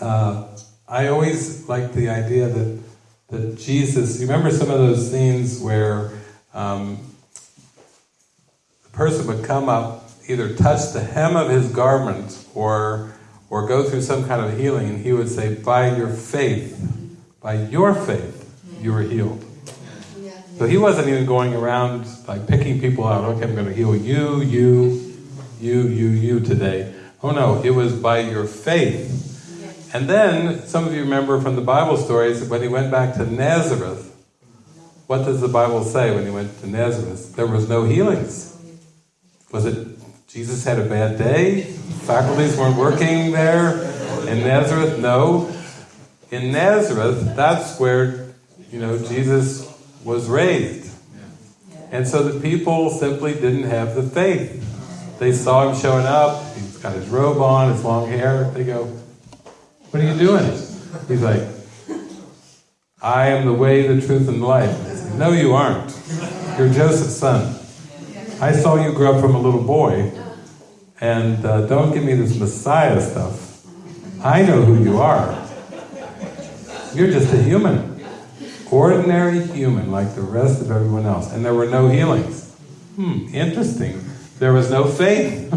uh, I always like the idea that that Jesus. You remember some of those scenes where um, person would come up, either touch the hem of his garment or or go through some kind of healing, and he would say, By your faith, by your faith, you were healed. So he wasn't even going around like picking people out, okay, I'm going to heal you, you, you, you, you today. Oh no, it was by your faith. And then, some of you remember from the Bible stories, when he went back to Nazareth, what does the Bible say when he went to Nazareth? There was no healings. Was it Jesus had a bad day? Faculties weren't working there in Nazareth? No. In Nazareth, that's where, you know, Jesus was raised. And so the people simply didn't have the faith. They saw him showing up, he's got his robe on, his long hair. They go, What are you doing? He's like, I am the way, the truth, and the life. No, you aren't. You're Joseph's son. I saw you grow up from a little boy, and uh, don't give me this Messiah stuff. I know who you are. You're just a human. Ordinary human, like the rest of everyone else. And there were no healings. Hmm, interesting. There was no faith.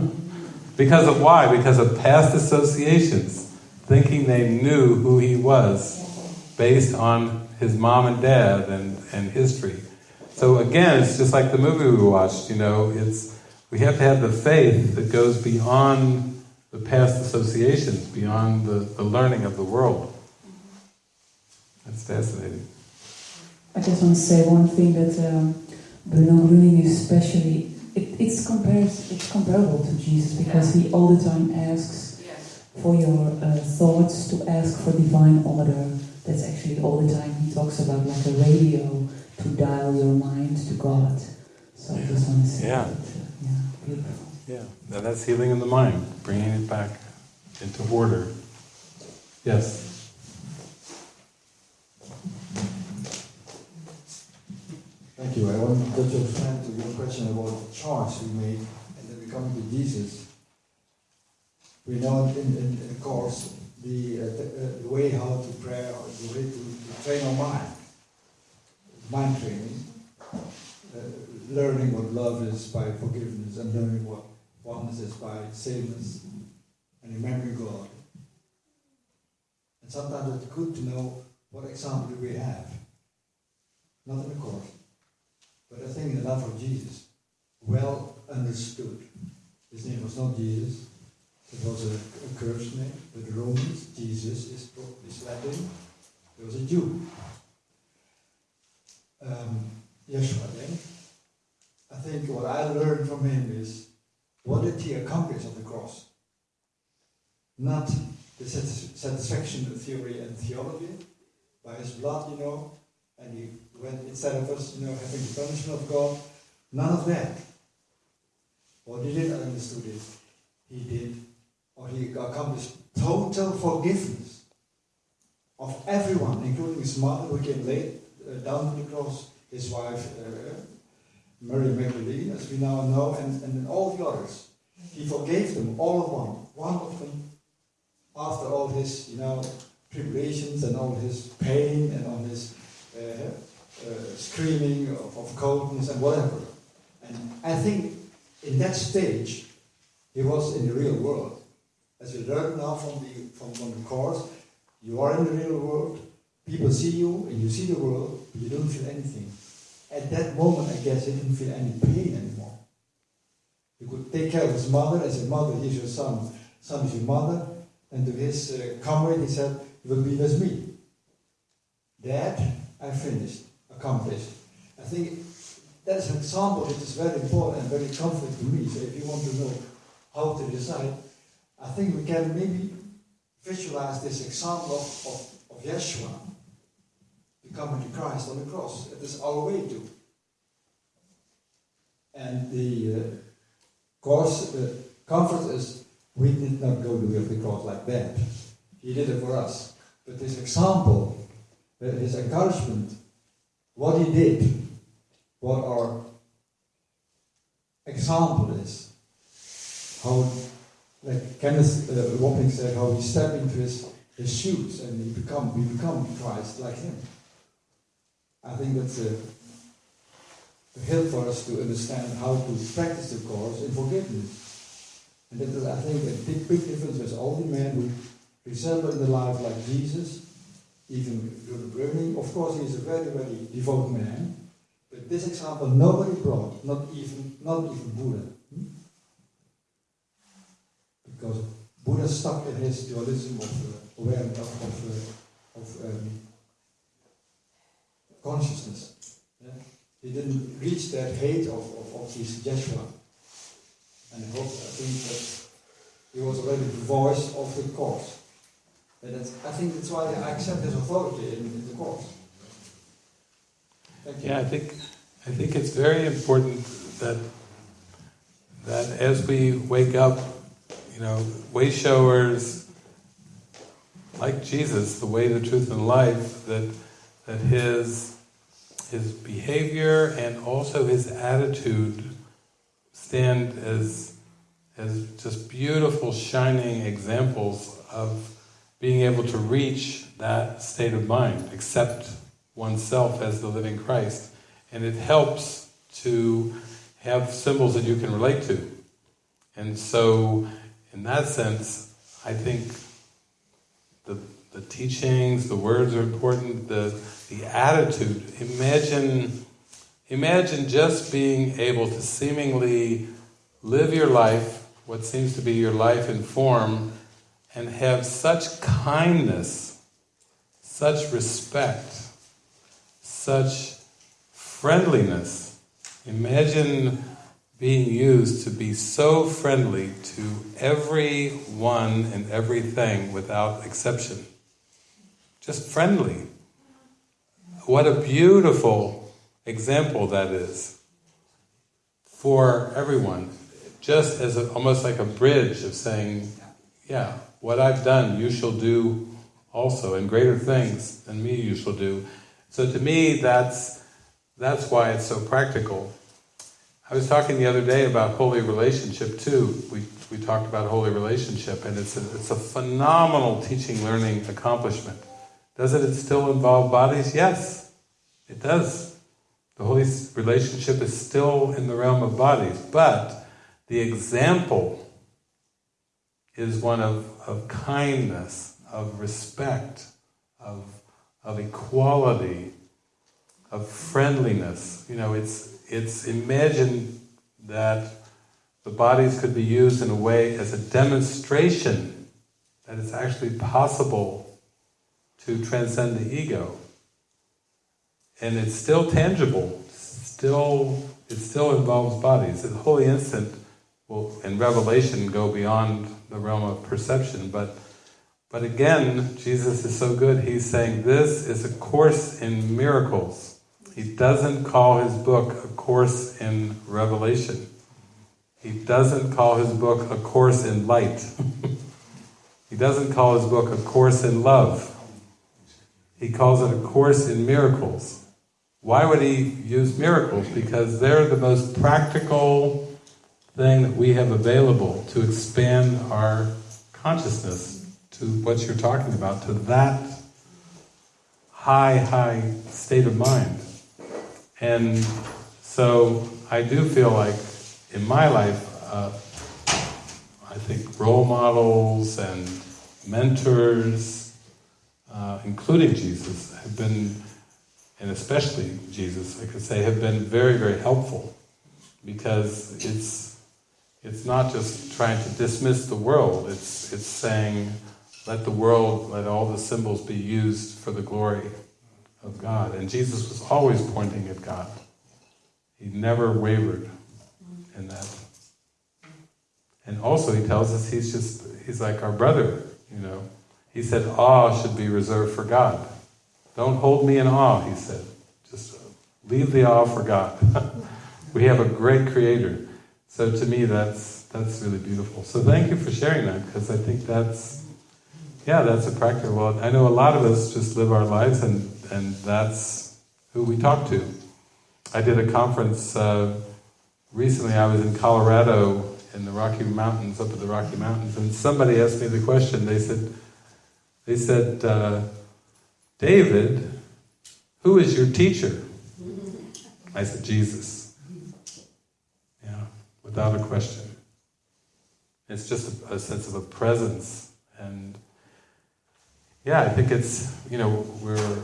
because of why? Because of past associations, thinking they knew who he was based on his mom and dad and, and history. So again, it's just like the movie we watched, you know, it's we have to have the faith that goes beyond the past associations, beyond the, the learning of the world. That's fascinating. I just want to say one thing that um, Bruno Gröning especially, it, it's, compares, it's comparable to Jesus because he all the time asks for your uh, thoughts, to ask for divine order. That's actually all the time he talks about like a radio to dial your mind to God. So I just want to say Yeah. that, yeah, beautiful. Yeah, and that's healing in the mind, bringing it back into order. Yes. Thank you. I want to your to your question about the choice we made and then we come to Jesus. We know in, in course the, uh, the, uh, the way how to pray or the way to, to train our mind. Mind training. Uh, learning what love is by forgiveness and learning what oneness is by sameness and remembering God. And sometimes it's good to know what example we have. Not in the course. But I think the love of Jesus, well understood. His name was not Jesus, it was a, a cursed name, but the Romans, Jesus is, is Latin, he was a Jew. Um, Yeshua then. I think what I learned from him is what did he accomplish on the cross? Not the satisfaction of theory and theology, by his blood, you know, and he went instead of us, you know, having the punishment of God. None of that. Or did, I understood it. He did, or he accomplished total forgiveness of everyone, including his mother, who came late uh, down to the cross, his wife, uh, Mary Magdalene, as we now know, and, and all the others. He forgave them, all of one, one of them, after all his, you know, tribulations and all his pain and all his screaming of, of coldness and whatever. And I think in that stage, he was in the real world. As we learned now from the, from, from the course, you are in the real world, people see you and you see the world, but you don't feel anything. At that moment, I guess he didn't feel any pain anymore. He could take care of his mother and said, Mother, here's your son. Son is your mother. And to his uh, comrade, he said, You will be with me. Dad, I finished, accomplished. I think that is an example that is very important and very comforting to me. So if you want to know how to decide, I think we can maybe visualize this example of, of, Yeshua becoming the Christ on the cross. It is our way to. And the uh, course, uh, comfort is we did not go to the cross like that. He did it for us. But this example, uh, his encouragement, what he did, what our example is, how, like Kenneth uh, Wapnick said, how he stepped into his, his shoes and he become, we become Christ like him. I think that's a, to help for us to understand how to practice the course in forgiveness. And that is, I think, a big, big difference with all the men who resemble in the life like Jesus, even Rudolf Browning. Of course, he is a very, very devout man. But this example nobody brought, not even, not even Buddha. Hmm? Because Buddha stuck in his dualism of uh, awareness, of, of, uh, of um, consciousness. Yeah? He didn't reach that height of, of, of his Joshua. And I hope, I think that he was already the voice of the course. And I think that's why I accept his authority in, the you. Yeah, I think I think it's very important that that as we wake up, you know, way showers like Jesus, the way, the truth, and life, that that his his behavior and also his attitude stand as as just beautiful shining examples of being able to reach that state of mind, accept oneself as the living Christ. And it helps to have symbols that you can relate to. And so, in that sense, I think the, the teachings, the words are important, the, the attitude. Imagine, imagine just being able to seemingly live your life, what seems to be your life in form, and have such kindness, such respect, such friendliness. Imagine being used to be so friendly to everyone and everything without exception. Just friendly. What a beautiful example that is for everyone. Just as a, almost like a bridge of saying, yeah, what I've done you shall do also, and greater things than me you shall do. So to me, that's that's why it's so practical. I was talking the other day about holy relationship too. We we talked about holy relationship, and it's a, it's a phenomenal teaching learning accomplishment. Does it still involve bodies? Yes, it does. The holy relationship is still in the realm of bodies, but the example is one of, of kindness, of respect, of, of equality, of friendliness. You know, it's, it's imagine that the bodies could be used in a way as a demonstration that it's actually possible to transcend the ego. And it's still tangible, still it still involves bodies. The holy instant will in revelation go beyond the realm of perception, but but again, Jesus is so good, he's saying this is a course in miracles. He doesn't call his book a course in revelation. He doesn't call his book a course in light. he doesn't call his book a course in love. He calls it a course in miracles. Why would he use miracles? Because they're the most practical thing that we have available to expand our consciousness to what you're talking about, to that high, high state of mind. And so I do feel like in my life, uh, I think role models and mentors, uh, including Jesus, have been, and especially Jesus, I could say, have been very, very helpful because it's it's not just trying to dismiss the world, it's, it's saying, let the world, let all the symbols be used for the glory of God. And Jesus was always pointing at God. He never wavered in that. And also he tells us he's just, he's like our brother, you know. He said awe should be reserved for God. Don't hold me in awe, he said. Just leave the awe for God. we have a great creator. So to me, that's that's really beautiful. So thank you for sharing that, because I think that's, yeah, that's a practical. Well, I know a lot of us just live our lives, and and that's who we talk to. I did a conference uh, recently. I was in Colorado in the Rocky Mountains, up at the Rocky Mountains, and somebody asked me the question. They said, they said, uh, David, who is your teacher? I said, Jesus. Without a question. It's just a, a sense of a presence, and yeah, I think it's you know we're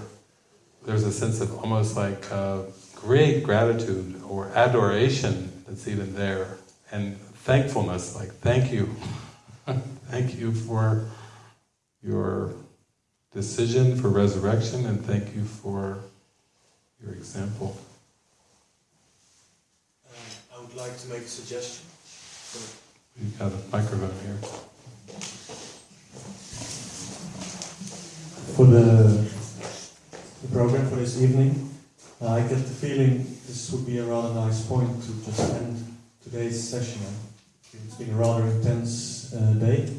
there's a sense of almost like uh, great gratitude or adoration that's even there, and thankfulness, like thank you, thank you for your decision for resurrection, and thank you for your example. I would like to make a suggestion. We've got a microphone here. For the, the program for this evening, uh, I get the feeling this would be a rather nice point to just end today's session. It's been a rather intense uh, day,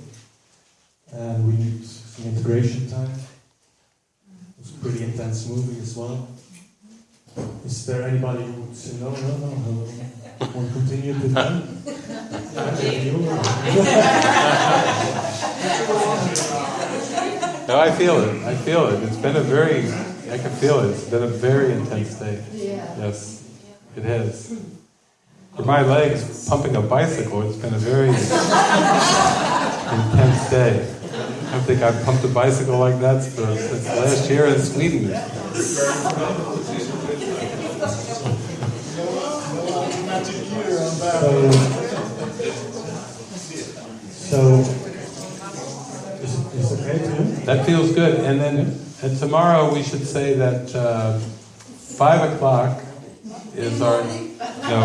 and we need some integration time. It was a pretty intense movie as well. Is there anybody who would say no, no, no, no? Want to continue with them? No, I feel it. I feel it. It's been a very, I can feel it. It's been a very intense day. Yeah. Yes, it has. For my legs, pumping a bicycle, it's been a very intense day. I don't think I've pumped a bicycle like that since last year in Sweden. So, so is, is it okay? That feels good. And then and tomorrow we should say that uh, 5 o'clock is our. No,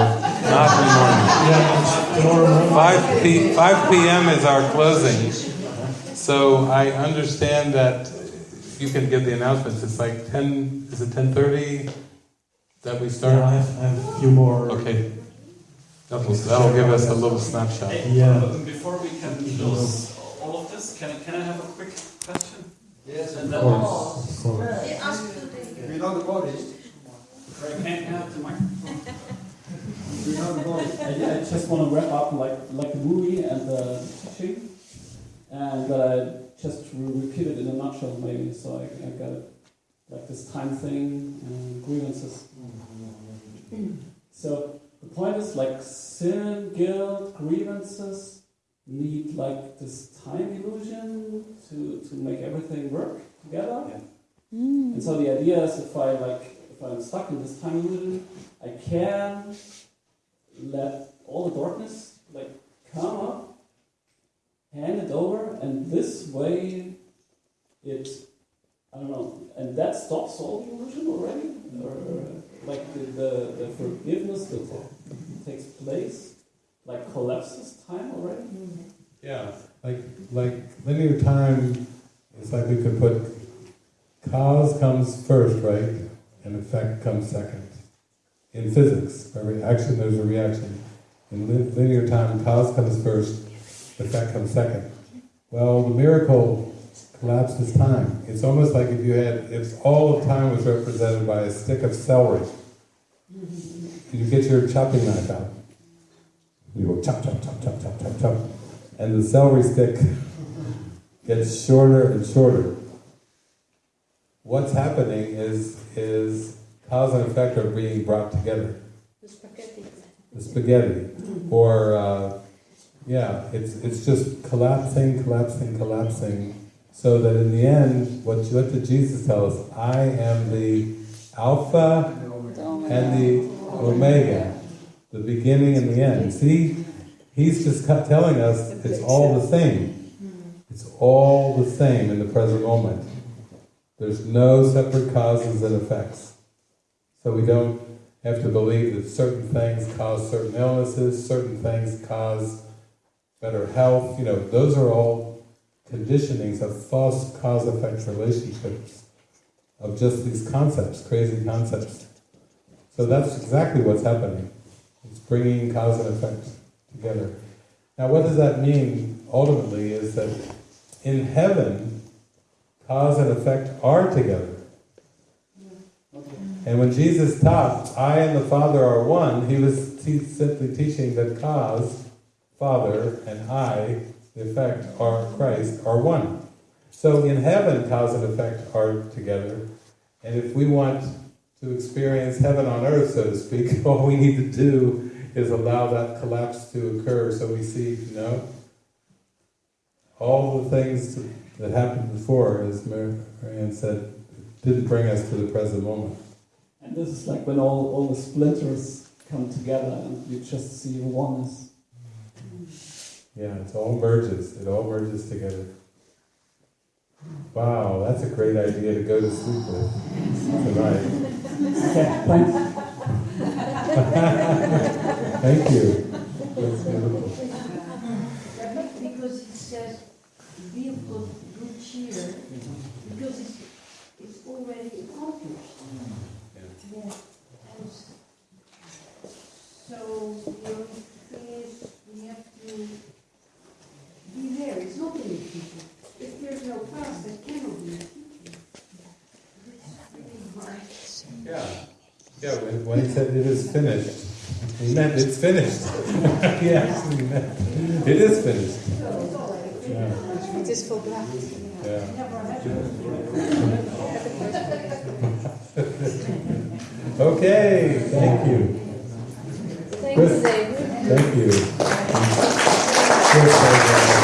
not in the morning. 5, p, 5 p.m. is our closing. So I understand that you can give the announcements. It's like 10, is it 10.30 that we start? Yeah, I have, I have a few more. Okay. That'll, that'll give us a little snapshot. Yeah. Before we can close all of this, can, I- can I have a quick question? Yes, And of course. Of course. He asked to You know the body. Can I have the microphone? You know the body. I, I just want to wrap up like like the movie and the teaching, and that I just re- repeat it in a nutshell maybe, so I, I got it like this time thing and grievances. So the point is like sin, guilt, grievances need like this time illusion to, to make everything work together. Mm. And so the idea is if I like if I'm stuck in this time illusion, I can let all the darkness like come up, hand it over, and this way it I don't know, and that stops all the illusion already? Or like the, the, the forgiveness that takes place like collapses time already? Yeah, like like linear time it's like we could put cause comes first, right, and effect comes second. In physics, a reaction there's a reaction. In linear time, cause comes first, effect comes second. Well, the miracle collapses time. It's almost like if you had, if all of time was represented by a stick of celery. You get your chopping knife out. You go chop, chop, chop, chop, chop, chop, chop. And the celery stick gets shorter and shorter. What's happening is, is cause and effect are being brought together. The spaghetti. The spaghetti. Or, uh, yeah, it's, it's just collapsing, collapsing, collapsing. So that in the end, what, what did Jesus tell us? I am the Alpha and the Omega, the beginning and the end. See, he's just telling us it's all the same. It's all the same in the present moment. There's no separate causes and effects. So we don't have to believe that certain things cause certain illnesses, certain things cause better health. You know, those are all conditionings of false cause-effect relationships, of just these concepts, crazy concepts. So that's exactly what's happening. It's bringing cause and effect together. Now, what does that mean ultimately is that in heaven, cause and effect are together. And when Jesus taught, I and the Father are one, he was te- simply teaching that cause, Father, and I, effect, are Christ, are one. So in heaven, cause and effect are together. And if we want to experience heaven on earth, so to speak, all we need to do is allow that collapse to occur so we see, you know, all the things that happened before, as Mar- Marianne said, didn't bring us to the present moment. And this is like when all, all the splinters come together and you just see oneness. Yeah, it all merges. It all merges together. Wow, that's a great idea to go to sleep with tonight. Okay, thanks. Thank you. That's beautiful. Because it says, be of good, good cheer, because it's, it's already accomplished. Mm-hmm. Yeah. And so the only thing is, we have to be there, it's not in the future. If there's no past, that cannot be in the future. It's really hard. Yeah. Yeah, when, when he said it is finished, he meant it's finished. he actually meant it is finished. Yeah. Het is volbracht. Yeah. okay, thank you. Thank you, David. Thank you. Chris, uh,